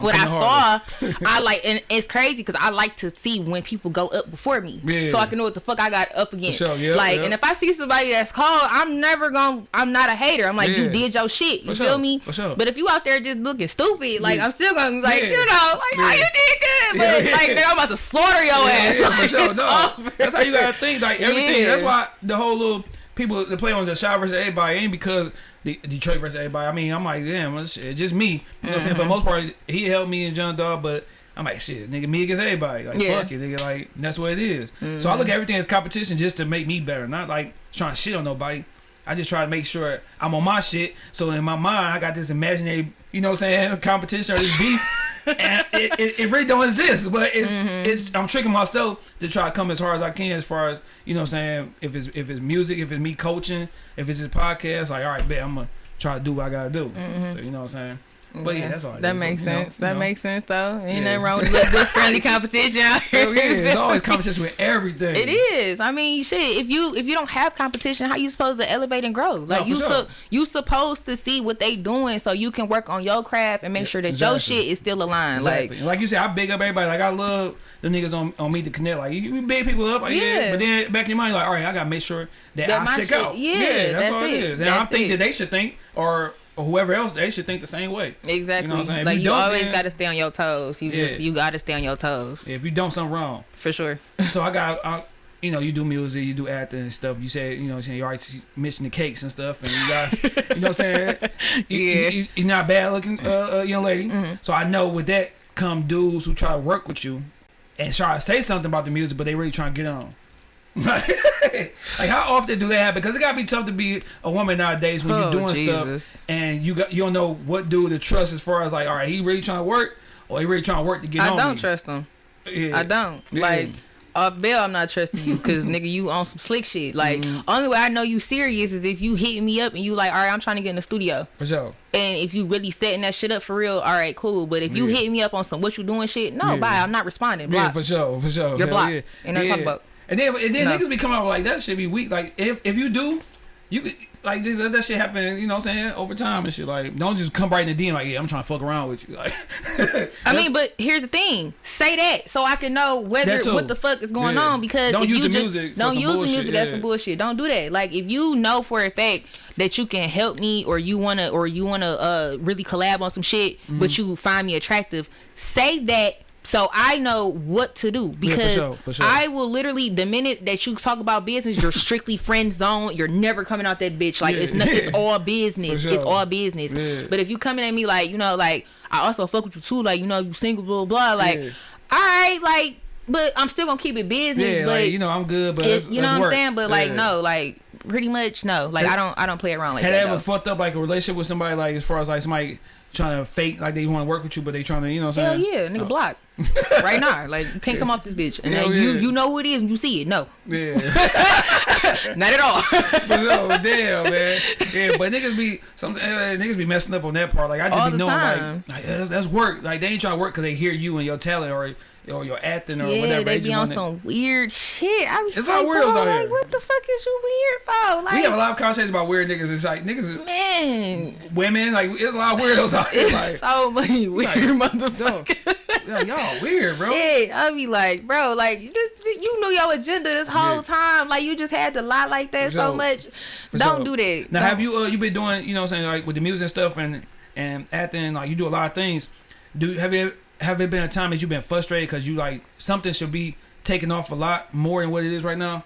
what I saw, I like, and it's crazy because I like to see when people go up before me, Yeah. so I can know what the fuck I got up against. sure, yeah, like, yeah. and if I see somebody that's cold, I'm never gonna. I'm not a hater. I'm like, you did your shit. You For feel sure, me? for sure. But if you out there just looking stupid, like Yeah. I'm still gonna be like, Yeah. you know, like Yeah. oh, you did good, but Yeah, it's like yeah. nigga, I'm about to slaughter your Yeah, ass. yeah, for sure. No, over. that's how you gotta think. Like everything. Yeah. That's why the whole little people that play on the shot versus everybody ain't because the Detroit versus everybody. I mean, I'm like, damn, it's just me. You know what I'm saying? Mm-hmm. For the most part, he helped me and John Dog, but I'm like, shit, nigga, me against everybody. Like, Yeah. Mm-hmm. fuck it, nigga. Like, that's what it is. So I look at everything as competition just to make me better, not like trying to shit on nobody. I just try to make sure I'm on my shit. So in my mind, I got this imaginary, you know what I'm saying, competition or this beef. and it, it, it really don't exist, but it's Mm-hmm. it's I'm tricking myself to try to come as hard as I can as far as you know what I'm saying if it's if it's music if it's me coaching if it's just podcast like all right bet I'm gonna try to do what I gotta do. So you know what I'm saying but yeah, that's all it That is. makes So, you know, sense. you that know. makes sense though. Ain't Yeah. nothing wrong with a little good friendly competition out oh, here. Yeah, there's always competition with everything It is. I mean, shit. If you if you don't have competition, how you supposed to elevate and grow? Like for you sure. su- you supposed to see what they doing so you can work on your craft and make sure that your shit is still aligned. Exactly. Like Like, you said, I big up everybody. Like I love the niggas on, on me to connect. Like you, big people up, like, yeah. Yeah. But then back in your mind, like, all right, I gotta make sure that, That I stick shit- out. yeah, that's, that's all it it. is. And I think it. that they should think, or, or whoever else, they should think the same way. exactly. You know what I'm saying? If Like you you, always got to stay on your toes. You just Yeah. you got to stay on your toes If you don't something wrong, for sure. so I got, I, you know, you do music, you do acting and stuff. You said, you know, what I'm saying you already mentioned the cakes and stuff, and you got, you know, what I'm saying, you, Yeah. you, you're not bad looking, uh, uh, young lady. Mm-hmm. So I know with that come dudes who try to work with you and try to say something about the music, but they really trying to get on. like how often do they happen? Because it gotta be tough to be a woman nowadays when Oh, you're doing Jesus. stuff and you got you don't know what dude to trust as far as like, all right, he really trying to work or he really trying to work to get I on don't me. trust them. Yeah. I don't. Yeah. Like off bail, I'm not trusting you because nigga, you on some slick shit. Like Mm-hmm. only way I know you serious is if you hit me up and you like, all right, I'm trying to get in the studio. For sure. And if you really setting that shit up for real, all right, cool. But if you Yeah. hit me up on some what you doing shit, no, Yeah. bye. I'm not responding. Yeah, Block. for sure, for sure. You're Hell blocked. Yeah. Nothing to talk about. And then, and then No. niggas be coming out like that should be weak. Like if if you do, you could like this, that shit happen. You know what I'm saying over time and shit. Like don't just come right in the DM like yeah I'm trying to fuck around with you. Like I mean, but here's the thing: say that so I can know whether what the fuck is going Yeah. on. Because Don't if use you the just music don't use the bullshit, music, that's yeah. some bullshit. Don't do that. Like if you know for a fact that you can help me or you wanna or you wanna uh really collab on some shit, Mm-hmm. but you find me attractive, say that. So I know what to do for because sure, for sure. I will literally the minute that you talk about business, you're strictly friend zone. You're never coming out that bitch like Yeah. it's not, it's all business. For It's all business. Yeah. But if you coming at me like you know like I also fuck with you too, like you know you single blah blah, like Yeah. all right, like but I'm still gonna keep it business. yeah, but like you know I'm good, but it's, you know what I'm saying. But like Yeah. no, like pretty much no. Like I don't I don't play around like Had that. I ever fucked up like a relationship with somebody like as far as like somebody trying to fake like they want to work with you, but they trying to you know what I'm Hell saying? yeah, nigga block right now. Like you can't come off this bitch, and Hell then you yeah. you know who it is, and you see it. No, Yeah. not at all. For sure, damn man. Yeah, but niggas be some uh, niggas be messing up on that part. Like I just All be knowing like, like that's, that's work. Like they ain't trying to work because they hear you and your talent or or your acting or yeah, whatever. they be on some weird shit. I was It's like, all weirdos bro, out like, here. what the fuck is you weird for? Like, We have a lot of conversations about weird niggas. It's like niggas, man, women. Like it's a lot of weirdos out here. it's Like so many weird like, motherfuckers. Yeah, y'all weird, bro. Shit, I'll be like, bro, like you just you knew your agenda this whole Yeah. time. Like you just had to lie like that For so sure. much. For Don't sure. do that. Now, Don't- have you uh, you been doing you know what I'm saying like with the music and stuff and and acting like you do a lot of things? Do have you have it been a time that you've been frustrated because you like something should be taken off a lot more than what it is right now?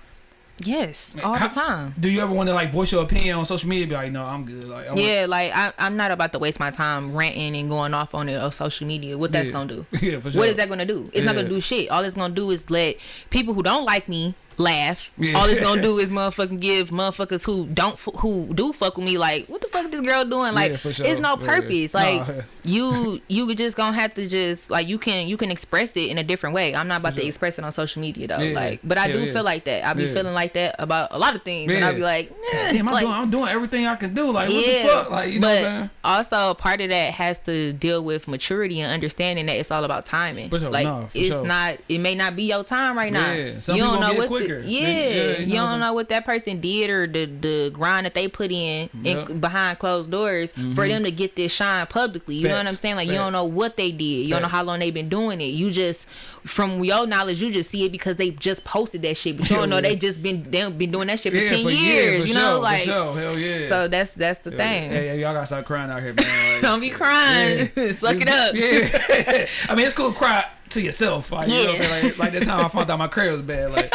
Yes, all How- the time. Do you ever want to like voice your opinion on social media? Be like, no, I'm good. Like, I want- Yeah, like I, I'm not about to waste my time ranting and going off on it on social media. What that's Yeah. gonna do? yeah, for sure. What is that gonna do? It's not gonna do shit. All it's gonna do is let people who don't like me laugh. Yeah. All it's gonna do is motherfucking give motherfuckers who don't who do fuck with me like, what the fuck this girl doing? Like, Yeah, sure. it's no Yeah. purpose. Like, Nah. you you just gonna have to just like you can you can express it in a different way. I'm not about sure. to express it on social media though. Yeah. Like, but I do yeah. feel like that. I be Yeah. feeling like that about a lot of things, and I'll be like, eh, Damn, I'm like, doing I'm doing everything I can do. Like, what yeah, the fuck? Like, you know but what I'm saying? also part of that has to deal with maturity and understanding that it's all about timing. For sure, Like no, for it's sure. not. It may not be your time right now. Yeah, some you don't know what. Yeah, yeah, you you, don't know what that person did or the the grind that they put in, Yep. in behind closed doors for them to get this shine publicly. You know what I'm Mm-hmm. Facts, saying? Like you facts. don't know what they did. You don't know how long they've been doing it. You just from your knowledge, you just see it because they just posted that shit, but you don't know Yeah. they just been they been doing that shit for Yeah, ten for years. for you know, sure, like sure. hell yeah. so that's that's the thing. Yeah, yeah, y'all gotta stop crying out here, man. Like, Don't be crying. Suck it up. Yeah. I mean, it's cool to cry to yourself. Like, you know what I'm Yeah. saying? Like, like that time I found out my credit was bad. Like,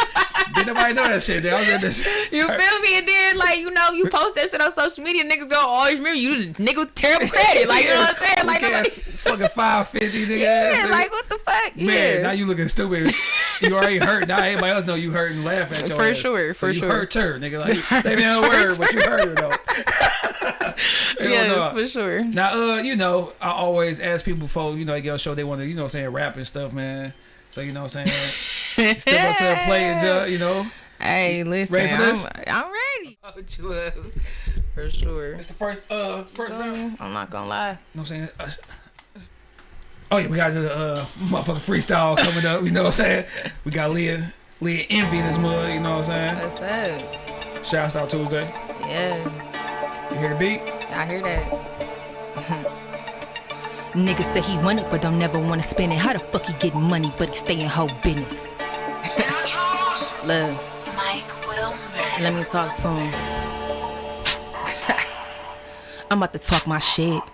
did nobody know that shit? I was in this. You feel me? And then like you know you post that shit on social media, niggas go always remember you nigga terrible credit. Like you know what I'm saying? Like nobody, fucking five fifty, nigga. yeah, ass, like what the fuck? Man, Yeah. now you looking stupid. You already hurt. Now everybody else know you hurt and laugh at your For ass. sure, So for you sure. hurt her, nigga. Like they didn't word, but you hurt her though. No. for sure. Now, uh, you know, I always ask people before, you know, they get on show, they want to, you know, what I'm saying rap and stuff, man. So, you know, what I'm saying step up to the plate and, uh, you know, Hey, listen, Ready for this? I'm, I'm ready. Hold you up. For sure. it's the first, uh, first round. You I'm not gonna lie. You know what I'm saying? Uh, oh yeah, we got the uh, motherfucking freestyle coming up. You know what I'm saying? We got Leah, Leah Envy in this mud. You know what I'm saying? What's up? Shouts out Tuesday. Yeah, You hear the beat? I hear that. Niggas say he want it, but don't never wanna spend it. How the fuck he getting money, but he stay in whole business? Love. Mike Will. Let me talk to him. I'm about to talk my shit.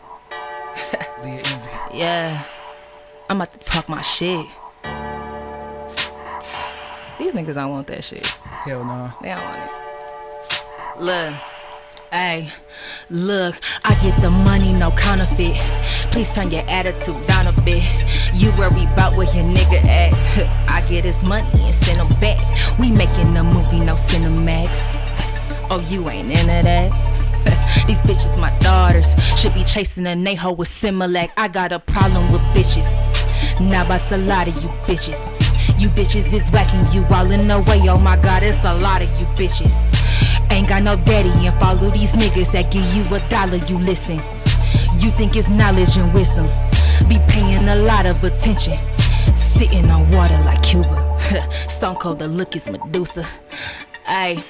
Yeah. I'm about to talk my shit. These niggas don't want that shit. Hell no. They don't want it. Look. Hey, look, I get the money, no counterfeit. Please turn your attitude down a bit. You worry about where your nigga at. I get his money and send him back. We making a movie, no Cinemax. Oh, you ain't into that? These bitches my daughters. Should be chasing a Neho with Similac. I got a problem with bitches. Now about a lot of you bitches. You bitches is whacking you all in the way. Oh my god, it's a lot of you bitches. Ain't got no daddy and follow these niggas that give you a dollar, you listen. You think it's knowledge and wisdom. Be paying a lot of attention. Sitting on water like Cuba. Stone cold, the look is Medusa. Ayy,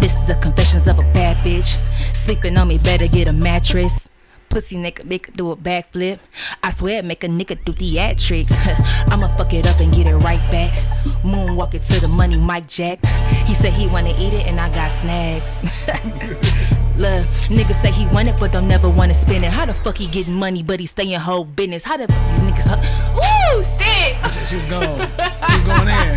this is the confessions of a bad bitch. Sleeping on me, better get a mattress. Pussy nigga make it do a backflip. I swear make a nigga do theatrics. I'ma fuck it up and get it right back. Moonwalk it to the money, Mike Jack. He said he wanna eat it and I got snags. Look, niggas say he want it but don't never wanna spend it. How the fuck he getting money but he stay in whole business? How the fuck these niggas? Woo shit! Shit, She was gone. She was going in.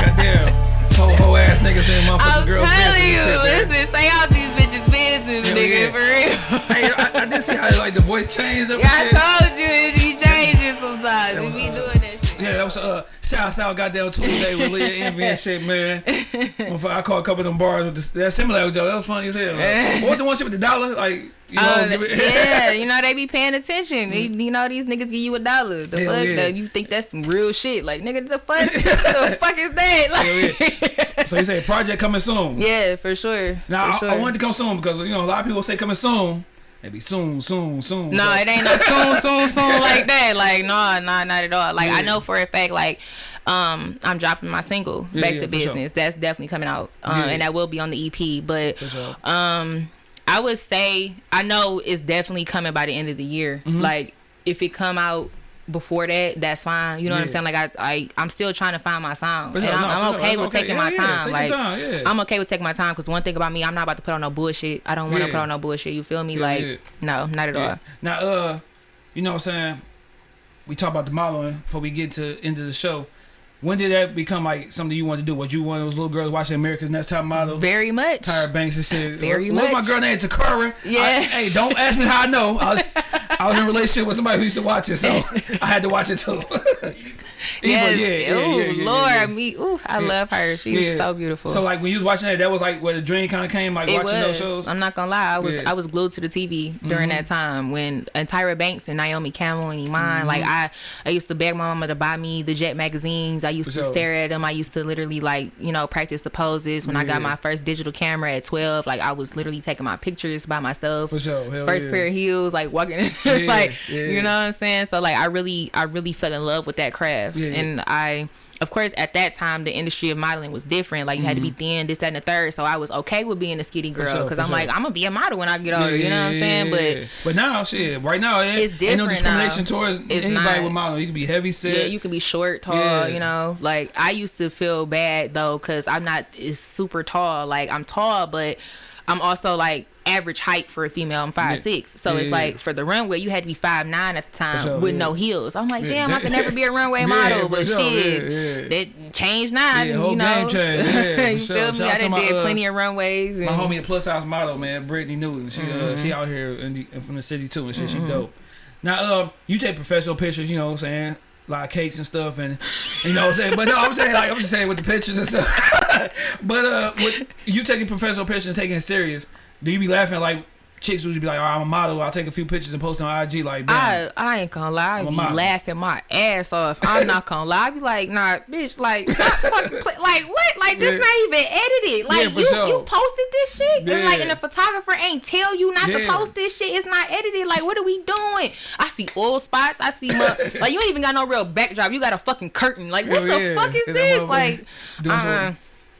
Goddamn. Whole, whole ass niggas in motherfucking I'm girls' telling business you, and shit, listen, stay out these bitches' business, Hell nigga, yeah. for real. Hey, I, I did see how like the voice changed up. and Yeah. I told you it be changing sometimes. We be doing that shit. Yeah, that was uh shouts out goddamn Tuesday with Leah Envy and shit, man. I caught a couple of them bars with this, that similar though. That was funny as hell. Like, what was the one shit with the dollar? Like you know, Uh, yeah, you know they be paying attention. They, you know these niggas give you a dollar. The Hell fuck, yeah. though, you think that's some real shit? Like nigga, the fuck, the fuck is that? Like, so you say project coming soon. yeah, for sure. Now for I, sure. I wanted to come soon because you know a lot of people say coming soon. They be soon, soon, soon. No, So- it ain't no soon, soon, soon like that. Like, no, no, not at all. Like, Yeah. I know for a fact, like, um, I'm dropping my single Yeah, "Back yeah, to for sure. Business." That's definitely coming out, um, and that will be on the EP. But, sure. um, I would say I know it's definitely coming by the end of the year. Mm-hmm. Like, if it come out before that, that's fine. You know what I'm saying? Like I, I, I'm still trying to find my sound, and I'm, no, I'm okay with okay. taking Yeah, my yeah, time. take like time, yeah. I'm okay with taking my time because one thing about me, I'm not about to put on no bullshit. I don't want to Yeah. put on no bullshit. You feel me? Yeah, like yeah. no, not at Yeah. all. Now, uh, you know what I'm saying? We talk about the modeling before we get to end of the show. When did that become like something you wanted to do? Was you one of those little girls watching America's Next Top Model? Very much. Tyra Banks and shit. Very What's my girl named Takara? Yeah. I- hey, don't ask me how I know. I was, I was in a relationship with somebody who used to watch it, so I had to watch it too. Yes. Yeah, yeah, ooh, yeah, yeah, Lord, yeah. me. Ooh, I love her. She's so beautiful. So like when you was watching that, that was like where the dream kind of came, like it watching those shows. I'm not gonna lie. I was. Mm-hmm. I was glued to the TV during that time when and Tyra Banks and Naomi Campbell and Iman. Like I I used to beg my mama to buy me the Jet magazines. I used For to sure. stare at them. I used to literally like you know practice the poses. When I got my first digital camera at 12, like I was literally taking my pictures by myself. For sure. Hell First pair of heels, like walking, like you know what I'm saying. So like I really, I really fell in love with that craft, Yeah, yeah. and I, of course, at that time the industry of modeling was different. Like you had to be thin, this, that, and the third. So I was okay with being a skinny girl Mm-hmm. because I'm sure. like I'm gonna be a model when I get older. Yeah, you know what I'm saying? yeah. but now shit, right now it It's ain't no discrimination now. towards It's anybody not. with modeling. You can be heavy set. yeah, you can be short, tall. You know, like I used to feel bad though because I'm not super tall. Like I'm tall, but I'm also like average height for a female. I'm five six, so Yeah, it's yeah. like for the runway you had to be five nine at the time sure, with yeah. no heels. I'm like, Yeah, damn, I could never be a runway Yeah, model. but sure, shit, yeah, yeah. that changed now. Yeah, you know, game changed, yeah, you sure. feel me? I done my, did uh, plenty of runways. My homie, the plus size model, man, Brittany Newton. She uh, she out here in the, from the city too, and shit. She dope. Now, uh, you take professional pictures, you know what I'm saying? Lot of cakes and stuff, and you know what I'm saying. But no, I'm saying like I'm just saying with the pictures and stuff. but uh, with you taking professional pictures and taking it serious, do you be laughing like chicks would be like, "Oh, I'm a model. I'll take a few pictures and post on IG." Like, damn. I, I ain't gonna lie, I I'm be laughing my ass off. I'm not gonna lie. I be like, nah, bitch, like, fucking like what? Like this Yeah. not even edited. Like Yeah, you, sure. you posted this shit, and like, and the photographer ain't tell you not to post this shit. It's not edited. Like, what are we doing? I see oil spots. I see like you ain't even got no real backdrop. You got a fucking curtain. Like what Hell the yeah. fuck is Yeah, that this? Like, doing uh,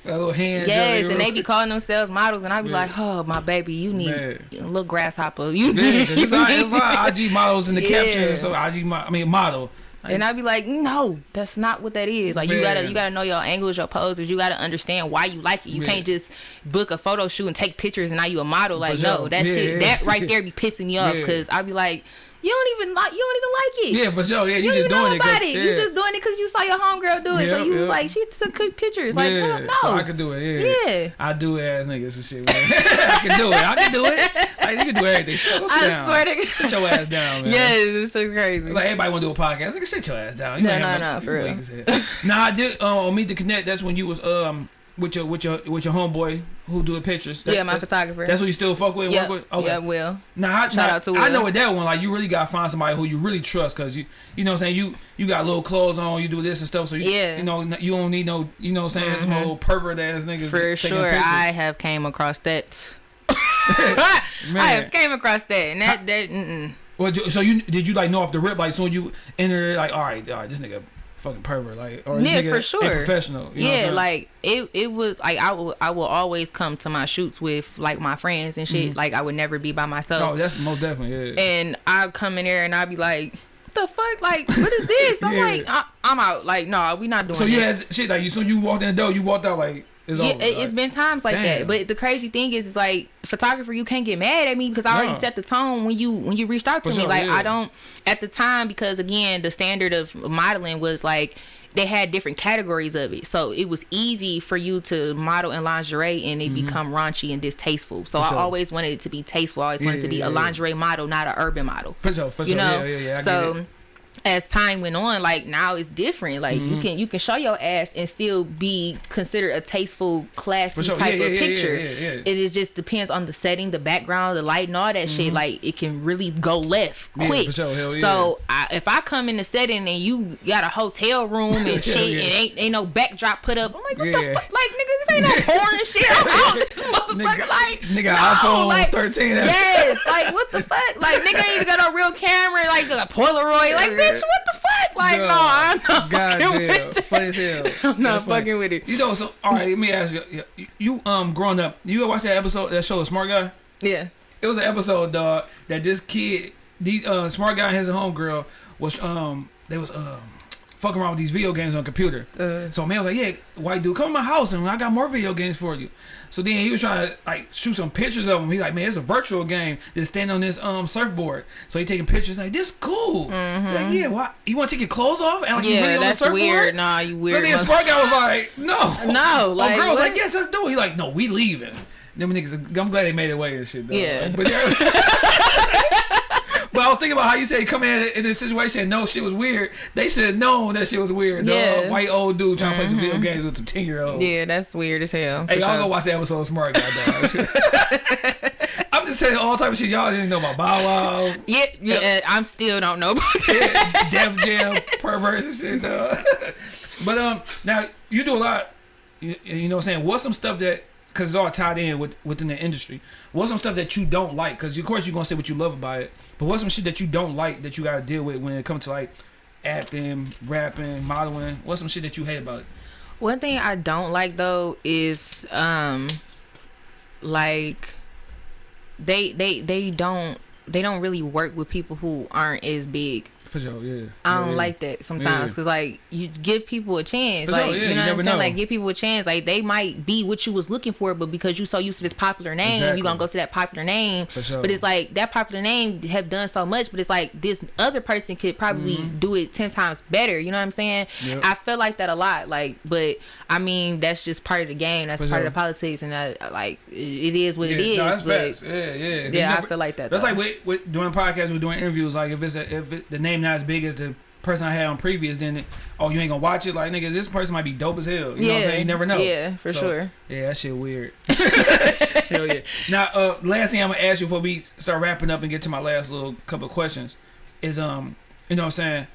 that little hand. yes, and they be calling themselves models, and I be Yeah. like, oh my baby, you need Man. a little grasshopper. You Yeah, it's a lot, it's a IG models in the captions Yeah. and stuff. IG, I mean model. And I'd be like, no, that's not what that is. Like you gotta you gotta know your angles, your poses. You gotta understand why you like it. You Yeah. can't just book a photo shoot and take pictures and now you a model. Like no, that Yeah, shit yeah. that right there be pissing me off Yeah. because I'd be like, you don't even like you don't even like it. Yeah, for sure. Yeah, you, You, just doing it. about it. You just doing it because you saw your homegirl do it. Yeah, so you yeah. was like, she took good pictures. Like, yeah, no, no. so I can do it. Yeah, Yeah. I do ass niggas and shit. Man. I can do it. I can do it. Like you can do everything. Shit, go sit I down. swear to Sit your ass down, man. Yes, it's so crazy. Like everybody want to do a podcast. Like sit your ass down. You No, ain't no, no, for real. Nah, I did. Uh, on Meet the Connect. That's when you was um with your with your with your homeboy who do the pictures. That- yeah, my that's, photographer. That's who you still fuck with. yeah, Work with? Okay. yeah, Will. Nah, I, Shout nah, out to Will. I know with that one, like you really gotta find somebody who you really trust, cause you, you know, what I'm saying you, you got little clothes on, you do this and stuff, so you, Yeah. you know, you don't need no, you know, what I'm saying some mm-hmm. old pervert ass niggas For sure, pictures. I have came across that. I have came across that, and that that mm-mm. Well, so you did you like know off the rip, like soon you enter, like all right, all right, this nigga fucking pervert, like, or Yeah, for sure. professional. You know what I'm yeah, like it. It was like I will. I will always come to my shoots with like my friends and shit. Mm-hmm. Like I would never be by myself. Oh, that's most definitely, yeah. and I come in there and I'd be like, "The fuck? Like, what is this?" I'm Yeah. like, I, "I'm out." Like, no, we not doing. so had shit like you, so you walked in the door, you walked out like it's Yeah, it, it's been times like Damn. that. But the crazy thing is, is like photographer, you can't get mad at me because I already No. set the tone when you when you reached out to For me. sure, like yeah. I don't at the time because again the standard of modeling was like they had different categories of it, so it was easy for you to model in lingerie and it mm-hmm. become raunchy and distasteful. So I always wanted it to be tasteful. I always wanted it to be Yeah, a yeah, yeah. lingerie model, not an urban model for sure, for you sure, know yeah, yeah, yeah. So. As time went on like now it's different like Mm-hmm. you can you can show your ass and still be considered a tasteful classy sure. type Yeah, of yeah, picture yeah, it is just depends on the setting the background the light and all that shit like it can really go left Mm-hmm. Quick sure. So I, if i come in the setting and you got a hotel room and shit and ain't, ain't no backdrop put up i'm like what the fuck like nigga this ain't no porn shit i'm out this motherfucker Nigga- like nigga, no, iPhone like, 13. Yes, like what the fuck? Like nigga ain't even got no real camera, like a Polaroid. Like bitch, what the fuck? Like no, I'm not God fucking damn, with it. funny as hell. I'm not That's funny. fucking with it. You know, so all right. Let me ask you. You, you um, growing up, you ever watch that episode that show, The Smart Guy? Yeah. It was an episode, dog, that this kid, these uh, smart guy and his homegirl was um they was um fucking around with these video games on computer. Uh. So man was like, yeah, white dude, come to my house and I got more video games for you. So then he was trying to like shoot some pictures of him. He like, man, it's a virtual game. Just stand on this um surfboard. So he taking pictures like this cool. Like yeah, why you want to take your clothes off and like you Mm-hmm. Yeah, really on the that's surfboard? weird. Nah, you weird. So then smart guy was like, no, No, like, girl was like, yes, let's do it. He like, no, we leaving. Them niggas, I'm glad they made it away and shit. Though. Yeah. but. But I was thinking about how you say come in in this situation and know shit was weird. They should have known that shit was weird. Yeah. Mm-hmm. White old dude trying to play some video games with some ten year olds. Yeah, that's weird as hell. Hey, y'all sure. go watch that episode of Smart Guy. I'm just telling you all type of shit y'all didn't know about Bow Wow, Yeah, yeah, I'm still don't know about that. Def Jam, perverse and shit, dog. but um, now you do a lot. You, you know what I'm saying? What's some stuff that because it's all tied in with within the industry. What's some stuff that you don't like? Because of course you're gonna say what you love about it, but what's some shit that you don't like that you gotta deal with when it comes to like acting, rapping, modeling? What's some shit that you hate about it? One thing I don't like though is um like they they they don't they don't really work with people who aren't as big. For sure, yeah. I don't Yeah, yeah. like that sometimes Yeah. because like you give people a chance, For like sure, yeah, you you know what I'm saying, know. like give people a chance. Like they might be what you was looking for, but because you so used to this popular name, Exactly. you gonna go to that popular name. For sure. But it's like that popular name have done so much, but it's like this other person could probably mm-hmm. do it ten times better. You know what I'm saying? Yep. I feel like that a lot. Like, but I mean that's just part of the game. That's For part sure. of the politics, and I, like it is what it Yeah, is. no, that's but facts. Yeah, yeah. You yeah, I feel like that. That's though. like with, with doing podcasts, we're doing interviews. Like if it's a, if it, the name not as big as the person I had on previous, then it, oh you ain't gonna watch it. Like nigga, this person might be dope as hell. You know what I'm Yeah, saying? You never know. yeah, for So, sure. Yeah, that shit weird. hell yeah. Now, uh, last thing I'm gonna ask you before we start wrapping up and get to my last little couple of questions is um, you know what I'm saying?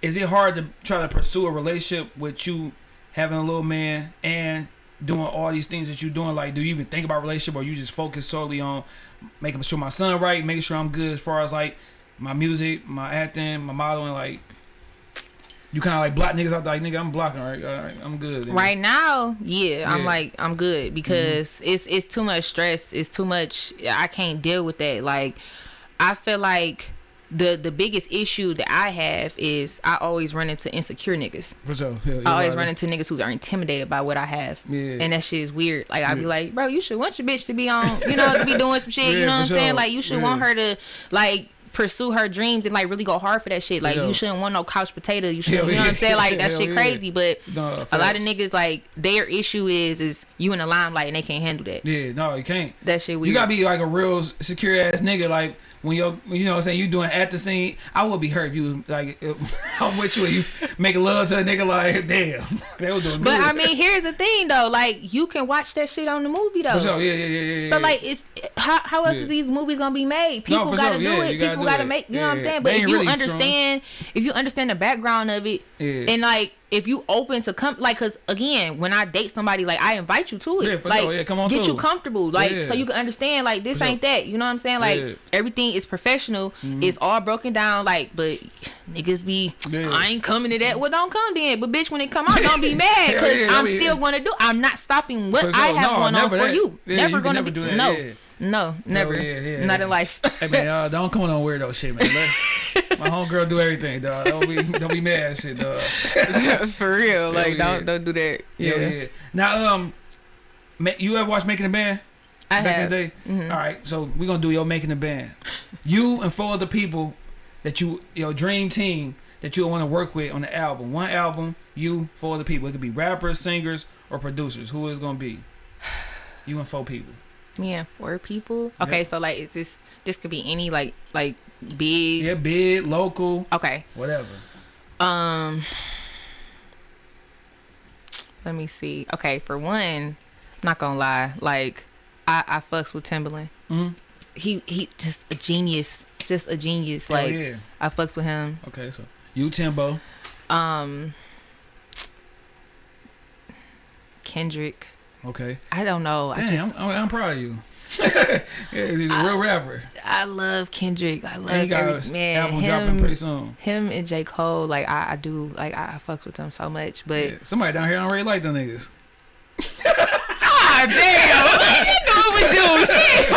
Is it hard to try to pursue a relationship with you having a little man and doing all these things that you're doing? Like, do you even think about relationship or you just focus solely on making sure my son right, making sure I'm good as far as like my music, my acting, my modeling, like you kind of like block niggas out like nigga, I'm blocking, right? All right, I'm good. nigga. Right now, yeah, I'm like I'm good mm-hmm. because it's it's too much stress. It's too much. I can't deal with that. Like I feel like the the biggest issue that I have is I always run into insecure niggas. For sure. Yeah, I always yeah, run into niggas who are intimidated by what I have. Yeah. And that shit is weird. Like I'd be like, bro, you should want your bitch to be on, you know, to be doing some shit. Yeah, you know what I'm saying? Like you should Yeah. want her to like pursue her dreams and like really go hard for that shit. Like Yeah. you shouldn't want no couch potato. You should, you know what I'm saying? Like that Hell shit yeah. crazy. But No, a lot of niggas like their issue is is you in the limelight and they can't handle that. Yeah, no, you can't. That shit weird. You gotta be like a real secure ass nigga. Like when you're, you know, what I'm saying you doing at the scene. I would be hurt if you like I'm with you and you making love to a nigga. Like damn, they was doing but good. I mean, here's the thing though. Like you can watch that shit on the movie though. for sure, yeah, yeah, yeah, yeah. So yeah. like it's how how else Yeah. is these movies gonna be made? People for gotta sure, do yeah, it. gotta People gotta it. make you know what I'm saying? They But if you really understand if you understand the background of it Yeah. and like if you open to come like cause again when I date somebody like I invite you to it. Yeah, for like sure. Yeah, come on get you comfortable. Like Yeah. so you can understand like this For ain't that. You know what I'm saying? Like everything is professional. It's all broken down like but niggas be. I ain't coming to that. Well don't come then. But bitch when it come out don't be mad because I'm mean- still gonna do I'm not stopping what sure. I have No, going on for that. you. Never you gonna never be no. No, never. yeah, yeah, Not yeah. in life. Hey man, uh, don't come on weirdo shit, man. My homegirl do everything, dog. Don't be, don't be mad, shit, dog. For real. Like yeah. don't don't do that. Yeah, Yeah. yeah. Now, um, you ever watch Making a Band? I back have. In the day. All right, so we're gonna do your making a band. You and four other people that you your dream team that you want to work with on the album. One album, you four other people. It could be rappers, singers, or producers. Who is gonna be? You and four people. Yeah, four people. Okay, so like is this this could be any like like big Yeah, big, local, Okay. whatever. Um let me see. Okay, for one, not gonna lie, like I I fucks with Timbaland. Mhm. He he just a genius. Just a genius. Hell Like yeah. I fucks with him. Okay, so you Timbo. Um Kendrick. Okay. I don't know. I just I'm, I'm proud of you. yeah, he's a real rapper. I love Kendrick. I love And he got every, man. album dropping him, pretty soon. him and J Cole. Like I, I do. Like I, I fucks with them so much. But Yeah, somebody down here don't really like them niggas. ah damn, you know it was you. Shit.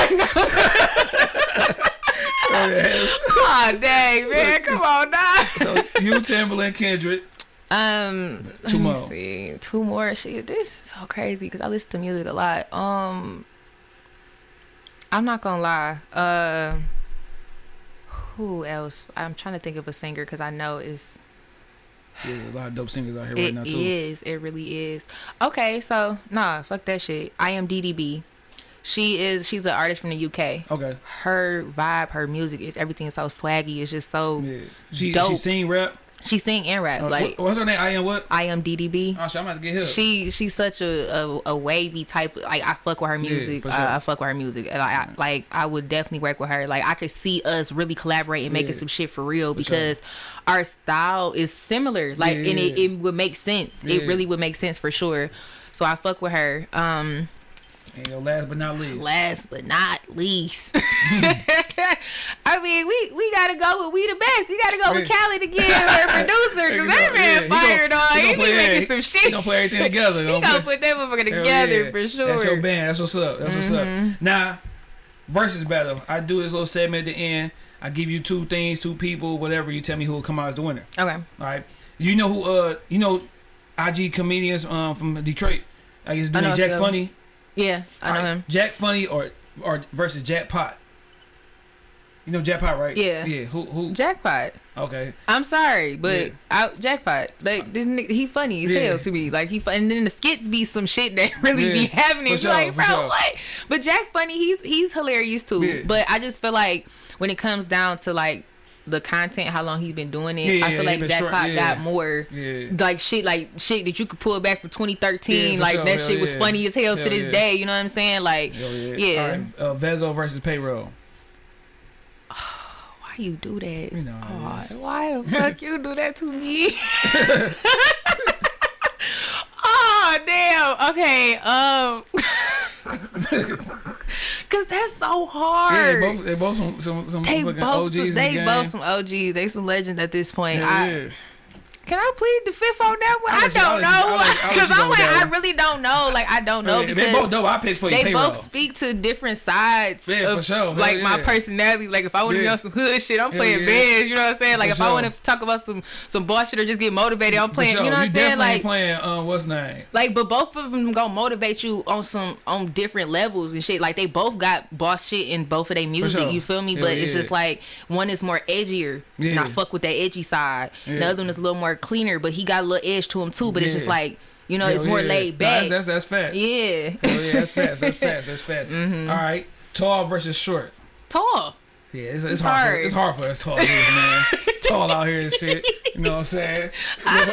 Ah dang man, come on now. So you, Timbaland, Kendrick. Um, Two let me more. See, two more. Shit, this is so crazy because I listen to music a lot. Um, I'm not gonna lie. Uh, who else? I'm trying to think of a singer because I know it's Yeah, a lot of dope singers out here right now too. is. It really is. Okay, so nah, fuck that shit. IAMDDB. She is. She's an artist from the UK. Okay. Her vibe, her music is everything is so swaggy. It's just so. Yeah. She she sing rap. She sing and rap. Uh, like what- what's her name? I am what? IAMDDB. Oh shit, I'm about to get here. She she's such a, a, a wavy type. Like I fuck with her music. for sure. I, I fuck with her music. And I, I like I would definitely work with her. Like I could see us really collaborating, making Yeah. some shit for real For sure. because our style is similar. Like Yeah, and it, it would make sense. Yeah. It really would make sense for sure. So I fuck with her. Um and yo, last but not least. last but not least. I mean, we we gotta go with we the best. We gotta go with Yeah. Khaled again, our producer, because that man he fired on. he He, be making he- some He shit. gonna play everything together. He Gonna gonna put that motherfucker together yeah. for sure. Mm-hmm. your band. That's what's up. That's what's up. Now, versus battle. I do this little segment at the end. I give you two things, two people, whatever. You tell me who will come out as the winner. Okay. All right. You know who? Uh, you know, IG comedians um from Detroit. I guess doing Jack. Funny. Yeah, I know All right, him. Jack Funny or or versus Jack Pot. You know Jack Pot, right? Yeah. Yeah. Who? Who? Jackpot. Okay. I'm sorry, but Yeah. I, Jackpot. Like uh, this, nigga, he funny as Yeah. hell to me. Like he, and then the skits be some shit that really be Yeah, happening. sure, like, bro, sure. what? But Jack funny. He's he's hilarious too. But I just feel like when it comes down to like the content, how long he's been doing it, Yeah, I feel like Jackpot yeah. got more. Yeah. Like shit, like shit that you could pull back from 2013. Yeah, like sure. that Hell shit was funny as hell Hell to this day. You know what I'm saying? Like, Hell yeah. right. Uh, Vezzo versus Payroll. why you do that? You know it why the fuck you do that to me? oh damn. Okay. Um. Cause that's so Yeah, hard. they both they both some some, some they OGs the they game. both some OGs. They some legends at this point. Yeah, I, yeah. Can I plead the fifth on that one? I I'll don't let you- I'll know. let- I'll let Because I'm like, I really don't know. Like, I don't know Yeah, because they both dope. I pick for you. they Payroll. both speak to different sides Yeah, of for sure. Like my personality. Like if I want to Yeah. be on some hood shit, I'm Hell playing yeah. bands. You know what I'm saying? Like For if I want to talk about some some boss shit or just get motivated, I'm playing. sure. You know what I'm saying? Like playing. Uh, what's name? like, but both of them gonna motivate you on some on different levels and shit. Like they both got boss shit in both of their music. sure. You feel me? But it's just like one is more edgier, and I fuck with that edgy side. The other one is a little more cleaner, but he got a little edge to him too. But it's just like you know, it's more yeah. laid back. that's, that's that's fast. yeah, Hell yeah, that's fast. That's fast. That's fast. Mm-hmm. All right, tall versus short. tall. Yeah, it's, it's, It's hard. For, it's hard for us tall dudes, man. tall out here and shit. You know what I'm saying? I'm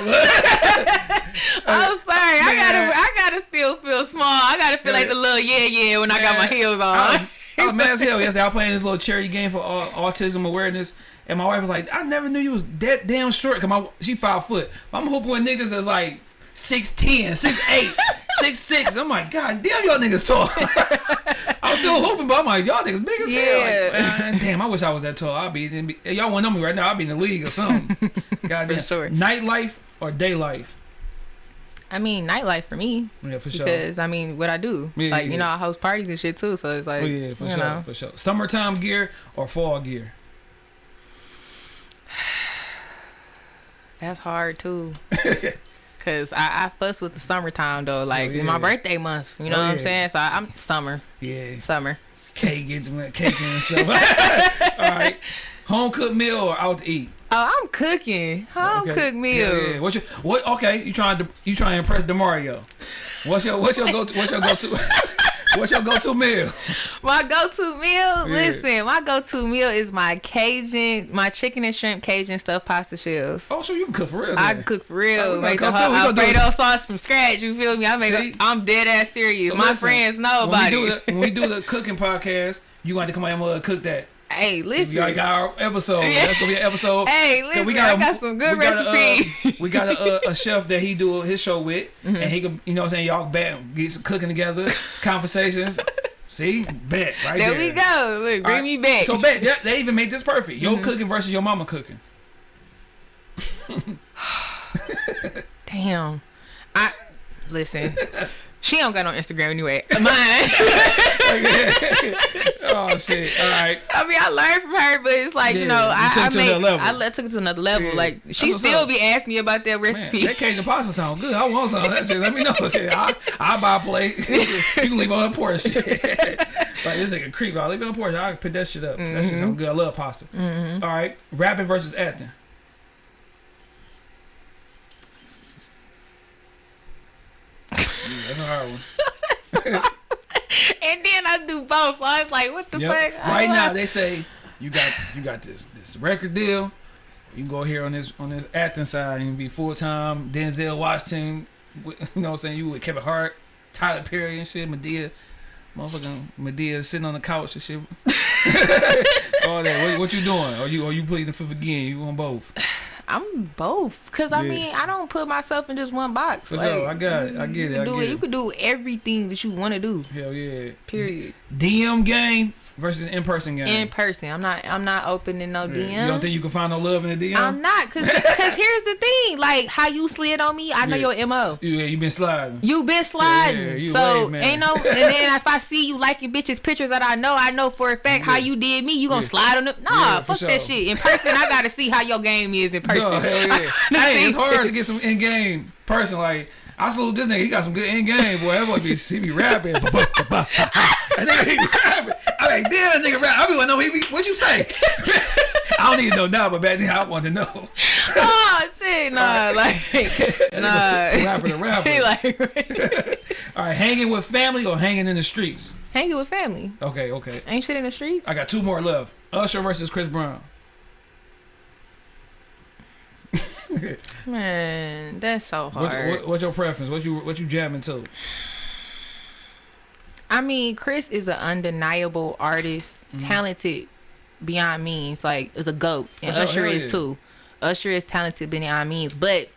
sorry. I gotta, I gotta still feel small. I gotta feel like the little yeah, yeah when I got my Man, heels on. was, I was mad as hell yesterday. I was playing this little charity game for au- autism awareness, and my wife was like, "I never knew you was that damn short." Cause my she five foot. I'm hoping with niggas that's like 6'10", 6'8", 6'6". I'm like, God damn, y'all niggas tall. I was still hoping, but I'm like, y'all niggas big as hell. Like, damn, I wish I was that tall. I'd be, be y'all wouldn't know me right now. I'd be in the league or something. God damn. sure. Nightlife or day life? I mean, nightlife for me Yeah, for sure. because I mean, what I do, Yeah, like yeah. you know, I host parties and shit too. So it's like, Oh yeah, for sure, know, for sure. Summertime gear or fall gear? that's hard too. Cause I, I fuss with the summertime though, like Oh, yeah. my birthday month. You know Oh, what I'm saying? So I, I'm summer, Yeah, summer. cake, get the cake and stuff. All right, home cooked meal or out to eat? Oh, I'm cooking home Okay. cooked meal. Yeah, yeah. What's your what? Okay, you trying to you trying to impress Demario? What's your what's your go to what's your go to what's your go to meal? My go-to meal, listen, my go-to meal is my Cajun, my chicken and shrimp Cajun stuffed pasta shells. Oh, so you can cook for real? I then. cook for real. we make the whole through. Gonna do Alfredo sauce from scratch. You feel me? I make. See? A, I'm dead ass serious. So My listen, friends know when about we do it. The, when we do the cooking podcast, you got to come out and cook that. Hey, listen. We got our episode. Yeah. That's gonna be an episode. Hey, listen, I got some good we got a, uh, recipes. we got a, a, a chef that he do his show with, and he can, you know, what I'm saying y'all bet get some cooking together, conversations. See, bet right there. there we go. Look, bring right, me back. So bet they, they even made this perfect. Your Mm-hmm. cooking versus your mama cooking. Damn. I listen. She don't got no Instagram anyway. Mine. oh shit! All right, right. I mean, I learned from her, but it's like Yeah, you know, you I, took it I to made, level. I took it to another level. Yeah. Like she still up. be asking me about that Man, recipe. that Cajun pasta sound good. I want some of that shit. Let me know. Shit, I, I'll buy a plate. you can leave it on the porch. like, this nigga creep I Leave it on the porch. I can put that shit up. That Mm-hmm. shit sound good. I love pasta. All right. Rapping versus acting. That's a hard one. and then I do both. So I was like, what the Yep. fuck? Right I- now, they say you got you got this this record deal. You can go here on this on this acting side and be full time Denzel Washington. with- You know what I'm saying? You with Kevin Hart, Tyler Perry and shit, Madea, motherfucking Madea sitting on the couch and shit. All that. What, what you doing? Are you are you pleading the fifth again? You on both? I'm both, cause I mean, I don't put myself in just one box. For like, sure. I got it. I get you it. I can do get it. You can do everything that you want to do. Hell yeah. Period. DM game versus in person game. In person, I'm not. I'm not opening no. DM. You don't think you can find no love in the DM? I'm not, cause cause here's the thing. Like how you slid on me, I know Yeah. your mo. yeah, you been sliding. You been sliding, Yeah, you so ain't no. And then if I see you liking bitches pictures that I know, I know for a fact how you did me. You gonna slide on it? Nah, fuck that shit. In person, I gotta see how your game is in person. No, hell yeah. hey, it's hard to get some in game person. Like I salute this nigga. He got some good in game boy. That boy be he be rapping. that nigga he be rapping. I like damn nigga rap. I be want to know he be what you say. I don't even know now, but back then I wanted to know. oh shit, nah, like nah. rapper to rapper. He like All right, hanging with family or hanging in the streets. hanging with family. Okay, okay. Ain't shit in the streets. I got two more left. Usher versus Chris Brown. Man, that's so What's, hard. what, what's your preference? What you what you jamming to? I mean, Chris is an undeniable artist, Mm-hmm. talented beyond means. Like, is a goat, and Usher is yeah. too. Usher is talented beyond means. But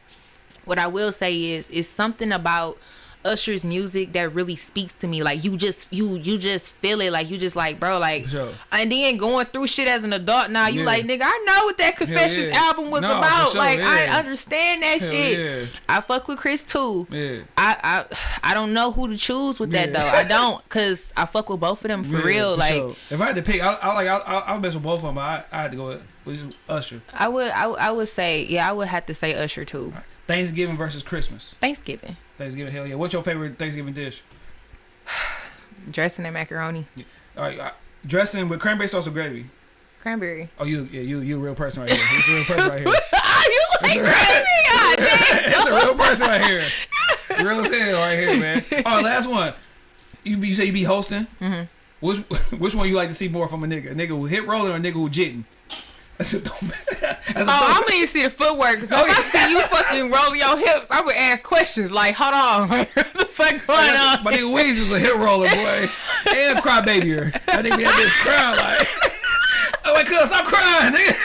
what I will say is, is something about Usher's music that really speaks to me. Like, you just, you, you just feel it. Like, you just like, bro, like. Sure. And then going through shit as an adult now, you Yeah. like, nigga, I know what that Confessions yeah. album was No, about. sure, like, I understand that shit. yeah. I fuck with Chris too. Yeah. I, I I don't know who to choose with that Yeah. though. I don't, cause I fuck with both of them for Yeah, real. for like sure. if I had to pick, I, I like I, I, I mess with both of them. I, I had to go with, with Usher. I would, I, would- I would say, yeah, I would have to say Usher too. Thanksgiving versus Christmas. Thanksgiving, Thanksgiving, hell yeah. What's your favorite Thanksgiving dish? dressing and macaroni, All right, uh, dressing with cranberry sauce or gravy. cranberry. Oh, you, yeah, you, you a real person right here. He's a real person right here. you like gravy? Damn. A real person right here. Real as hell right here, man. All right, last one. You, be, you say you be hosting. Mm-hmm. Which which one you like to see more from a nigga? A nigga who hit rolling or a nigga who jitting? That's a. That's a Oh, I'm gonna see the footwork. Cause Oh, if I see you fucking rolling your hips, I would ask questions like, "Hold on, what the fuck going on?" My nigga Weezy was a hit roller boy and a crybaby. I think we had this crying like, oh my god, stop crying, nigga.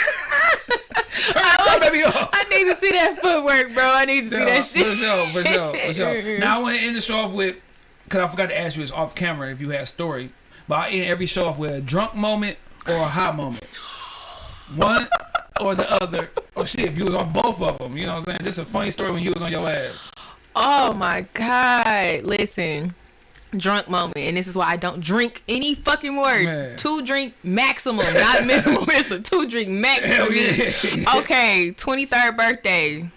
Turn the crybaby off. I need to see that footwork, bro. I need to see Yeah, that For shit. sure, for sure, for sure. Now I want to end the show off with, cause I forgot to ask you this off camera if you had a story, but I end every show off with a drunk moment or a hot moment. One or the other. Or shit, if you was on both of them, you know what I'm saying? Just a funny story when you was on your ass. Oh my god! Listen, drunk moment, and this is why I don't drink any fucking word. Man. Two drink maximum, not minimum. it's a two drink maximum. Yeah. okay, twenty third birthday.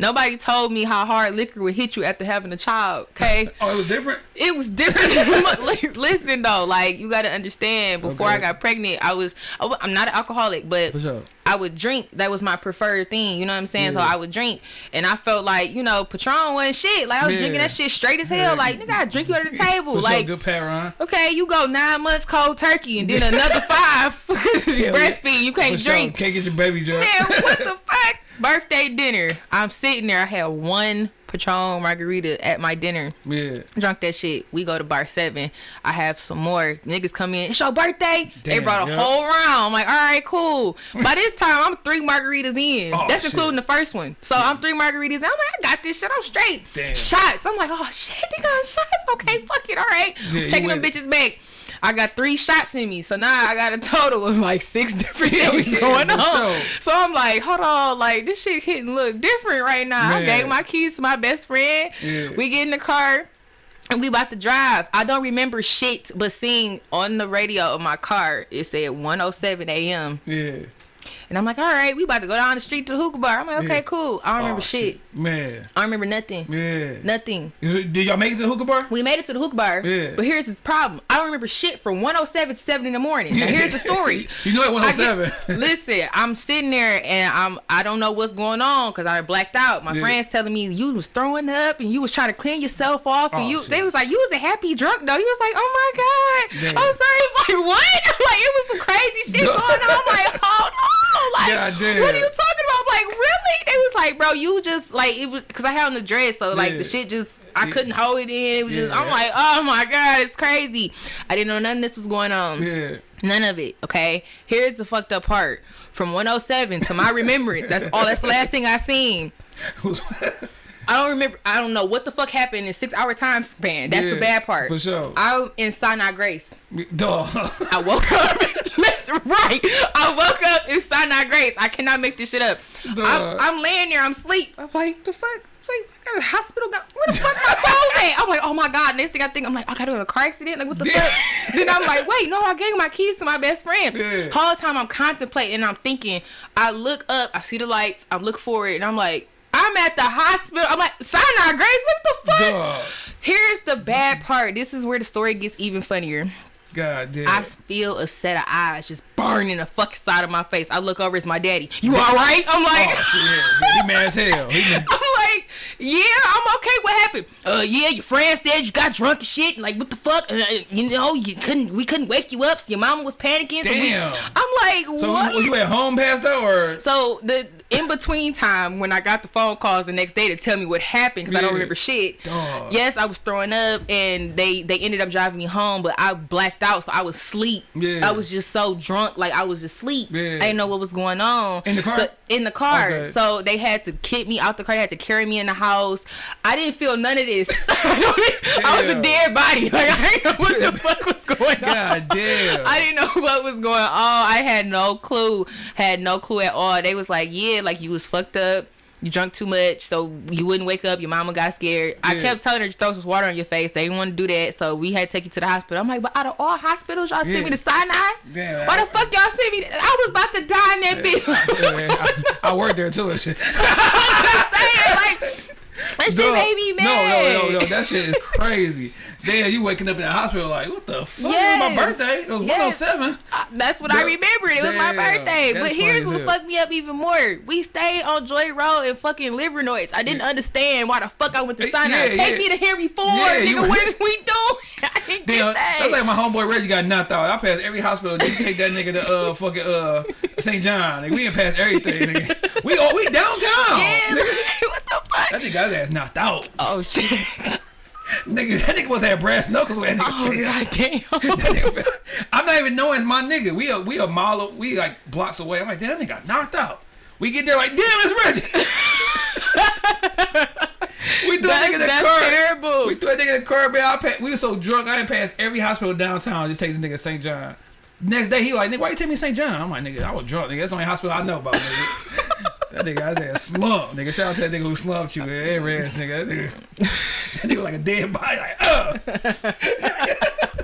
Nobody told me how hard liquor would hit you after having a child. Okay, Oh, it was different? it was different. Listen though, like you got to understand. Before I got pregnant, I was I'm not an alcoholic, but For sure. I would drink. That was my preferred thing. You know what I'm saying? So I would drink, and I felt like you know Patron wasn't shit. Like I was Yeah. drinking that shit straight as hell. Yeah. Like nigga, I drink you under the table. For like sure, good pat, Ron. okay, you go nine months cold turkey, and then another five breastfeed. You can't For sure. drink. Can't get your baby drunk. Man, what the fuck? Birthday dinner. I'm sitting there. I had one Patron margarita at my dinner. yeah. Drunk that shit. We go to bar seven. I have some more. Niggas come in. It's your birthday. they brought a yeah. whole round. I'm like, all right, cool. By this time, I'm three margaritas in. Oh, That's shit. including the first one. So I'm three margaritas. in. I'm like, I got this shit. I'm straight. Damn. Shots. I'm like, oh shit, they got shots. Okay, fuck it. All right. Yeah, Taking them bitches back. I got three shots in me, so now I got a total of like six different things yeah, going on. sure. So I'm like, hold on, like this shit hitting look different right now. I Man. gave my keys to my best friend. Yeah. We get in the car. And we about to drive. I don't remember shit, but seeing on the radio of my car, it said 107 a.m. Yeah. And I'm like, all right, we about to go down the street to the hookah bar. I'm like, okay, Yeah. cool. I don't remember Oh, shit. Man. I remember nothing. Yeah. Nothing. It- Did y'all make it to the hookah bar? We made it to the hookah bar. Yeah. But here's the problem. I don't remember shit from 107 to 7 in the morning. Now here's the story. you know at I get- 107. listen, I'm sitting there and I'm I don't know what's going on because I blacked out. My Yeah. friends telling me you was throwing up and you was trying to clean yourself off and Oh, you shit. they was like you was a happy drunk though. He was like, oh my god. Damn. I'm sorry. Like what? like it was some crazy shit going on. I'm like hold on. Like what are you talking about? I'm like really? They was like, bro, you just like it was because I had on the dress, so like Yeah. the shit just I Yeah. couldn't hold it in. It was just I'm like, oh my god, it's crazy. I didn't know none of this was going on. yeah. None of it. Okay. Here's the fucked up part. From 107 to my remembrance. That's all. That's the last thing I seen. I don't remember. I don't know what the fuck happened in six hour time span. That's Yeah, the bad part. for sure. I'm in Sinai Grace. Duh. I woke up. Listen, right. I woke up in Sinai Grace. I cannot make this shit up. Duh. I'm, I'm laying there. I'm asleep. I'm like, the fuck. Like, I got a hospital. Down. Where the fuck my clothes at? I'm like, oh my god. Next thing I think, I'm like, I got in a car accident. Like, what the Yeah. fuck? then I'm like, wait, no, I gave my keys to my best friend. Yeah. Whole time I'm contemplating I'm thinking. I look up. I see the lights. I'm looking forward, and I'm like, I'm at the hospital. I'm like, Sinai Grace. What the fuck? Duh. Here's the bad part. This is where the story gets even funnier. God damn. I feel a set of eyes just burning the fucking side of my face. I look over, it's my daddy. You all right? I'm like, Oh shit, yeah. He mad as hell. He mad. I'm like, yeah, I'm okay. What happened? Uh, yeah, your friend said you got drunk and shit. And like, what the fuck? Uh, you know, you couldn't. We couldn't wake you up. So your mama was panicking. So we, Damn. I'm like, So what? was you at home passed out or? So the in between time when I got the phone calls the next day to tell me what happened because I don't remember shit. Dog. Yes, I was throwing up and they they ended up driving me home, but I blacked out, so I was asleep. Yeah. I was just so drunk, like I was asleep. Yeah. I didn't know what was going on In the car? So, in the car. Okay. So they had to kick me out the car. They had to carry me in the house. I didn't feel none of this. I was a dead body. Like I didn't know what the fuck was going on. God damn. I didn't know what was going on. I had no clue. Had no clue at all. They was like, yeah, like you was fucked up. You drunk too much, so you wouldn't wake up. Your mama got scared. I kept telling her to throw some water on your face. They didn't want to do that, so we had to take you to the hospital. I'm like, but out of all hospitals, y'all Yeah. sent me to Sinai. Damn, Why I- the fuck y'all sent me? to- I was about to die in that bitch. Yeah, I, I worked there too and shit. saying, like, that shit made me mad. No, no, no, no. That shit is crazy. Damn, you waking up in the hospital like, what the fuck? It was my birthday. It was Yes. 107. Uh, That's what I Duh. remembered. It was my birthday. That's But here's what fucked me up even more. We stayed on Joy Road in fucking Livernois. I didn't understand why the fuck I went to sign Sinai. yeah, Take yeah. me to Henry Ford. Yeah, you nigga, what is we doing? I didn't Damn, get that. that's like my homeboy Reggie got knocked out. I passed every hospital just to take that nigga to uh fucking uh St. John. Like, we didn't pass everything. Nigga. We oh we downtown. yeah, Nigga. Like, what the fuck? That nigga got his ass knocked out. Oh shit. Nigga, that nigga was had brass knuckles when that nigga Oh god That nigga fell. I'm not even knowing it's my nigga. We a we a mile we like blocks away. I'm like, damn, that nigga got knocked out. We get there like, damn, it's Reggie. we threw that That's, nigga in the that's car. terrible. We threw that nigga in the car, man. I pa- we were so drunk, I didn't pass every hospital downtown. Just take this nigga to St. John. Next day, he like, nigga, why you take me to St. John? I'm like, nigga, I was drunk, nigga. That's the only hospital I know about, nigga. That nigga, I said, slump, nigga. Shout out to that nigga who slumped you, man. Hey, Reds, nigga. That nigga, that nigga like a dead body, like, uh.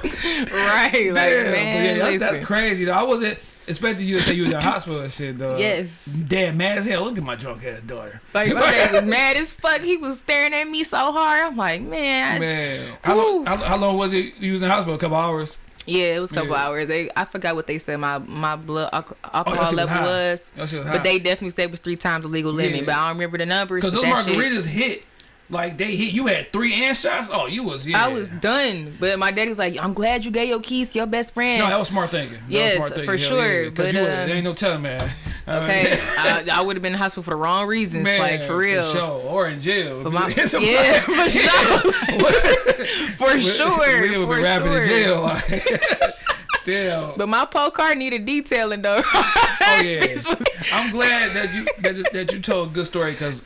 right. Like, man, but yeah, that's, that's crazy though. I wasn't expecting you to say you was in the hospital and shit though. Yes. Damn, mad as hell. Look at my drunk ass daughter. Like my dad was mad as fuck. He was staring at me so hard. I'm like, man. I- Man, how long, how, how long was it you was in the hospital? A couple hours. Yeah, it was a couple Yeah. Oh, hours. They, I forgot what they said. My my blood alcohol shit was level high. was, was but they definitely said it was three times the legal limit. Yeah. But I don't remember the numbers. Because those that shit- margaritas hit, like they hit. You had three and shots. Oh, you was yeah. I was done. But my daddy was like, "I'm glad you gave your keys to your best friend." No, that was smart thinking. That was Yes, smart thinking. for Hell sure, Yeah, but, you uh, there ain't no telling, man. Okay, I, I would have been in the hospital for the wrong reasons. man, like for real. for sure, or in jail. But my- yeah, for sure. For sure. we would be for rapping sure. in jail. Like, damn. But my pole car needed detailing though. Oh yeah, I'm glad that you that, that you told a good story because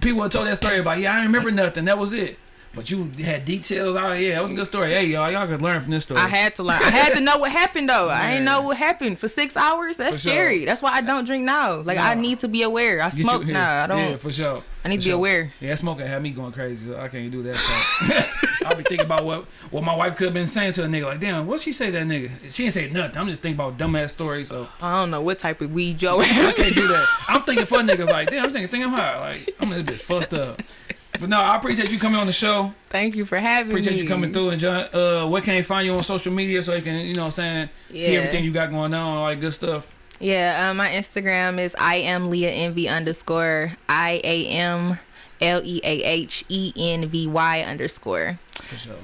people have told that story about yeah I remember nothing that was it, but you had details. Oh yeah, that was a good story. Hey y'all, y'all could learn from this story. I had to learn. I had to know what happened though. I didn't know what happened for six hours. That's For sure. scary. That's why I don't drink now. Like I need to be aware. I Get smoke now. I don't. Yeah, for sure. I need For to be sure. aware. Yeah, smoking had me going crazy. So I can't do that. I'll be thinking about what what my wife could have been saying to a nigga. Like, damn, what she say to that nigga? She didn't say nothing. I'm just thinking about dumbass stories. So I don't know what type of weed Joe. I can't do that. I'm thinking for niggas like, damn, I'm thinking, think I'm high. Like, I'm a bit fucked up. But no, I appreciate you coming on the show. Thank you for having Appreciate me. Appreciate you coming through. And John, uh, where can they find you on social media so they can, you know, what I'm saying, see everything you got going on, all that good stuff. Yeah, uh, my Instagram is I am Leah Envy underscore I A M L E A H E N V Y underscore. For sure.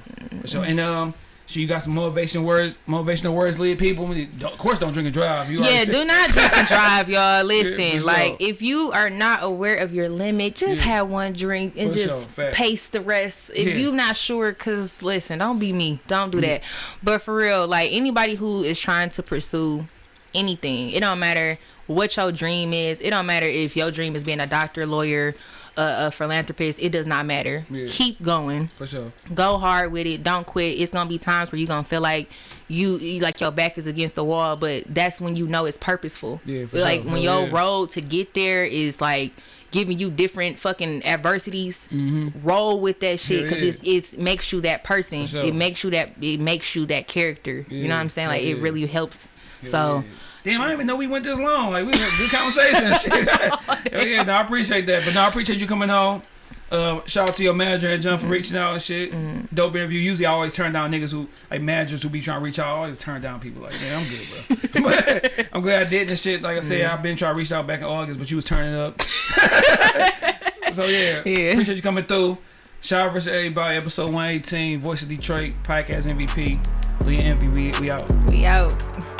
For sure. And um, so you got some motivation words, motivational words, lead people. Of course, don't drink and drive. You Yeah, do not drink and drive, y'all. Listen, for like sure. if you are not aware of your limit, just Yeah. have one drink and For just sure, pace the rest. If Yeah. you not sure, cause listen, don't be me. Don't do that. But for real, like anybody who is trying to pursue anything, it don't matter what your dream is. It don't matter if your dream is being a doctor, lawyer, Uh, uh, a, a philanthropist. It does not matter. Yeah. Keep going For sure. go hard with it don't quit it's gonna be times where you're gonna feel like you, like your back is against the wall but that's when you know it's purposeful Yeah, for like sure. when Hell your yeah. road to get there is like giving you different fucking adversities mm-hmm. roll with that shit because yeah. it's it's makes you that person sure. it makes you that it makes you that character you know what i'm saying like yeah, it yeah. really helps so Damn, I didn't even know we went this long. Like we had good conversation. and shit. Hell yeah, no, I appreciate that. But no, I appreciate you coming on. Uh, shout out to your manager and John for mm-hmm. reaching out and shit. Mm-hmm. Dope interview. Usually, I always turn down niggas who like managers who be trying to reach out. I always turn down people like, man, I'm good, bro. but I'm glad I did this shit. Like I said, mm-hmm. I've been trying to reach out back in August, but you was turning up. so yeah, Yeah. appreciate you coming through. Shout out versus everybody. Episode 118. Voice of Detroit. Podcast MVP. Leah Envy. We, we out. we out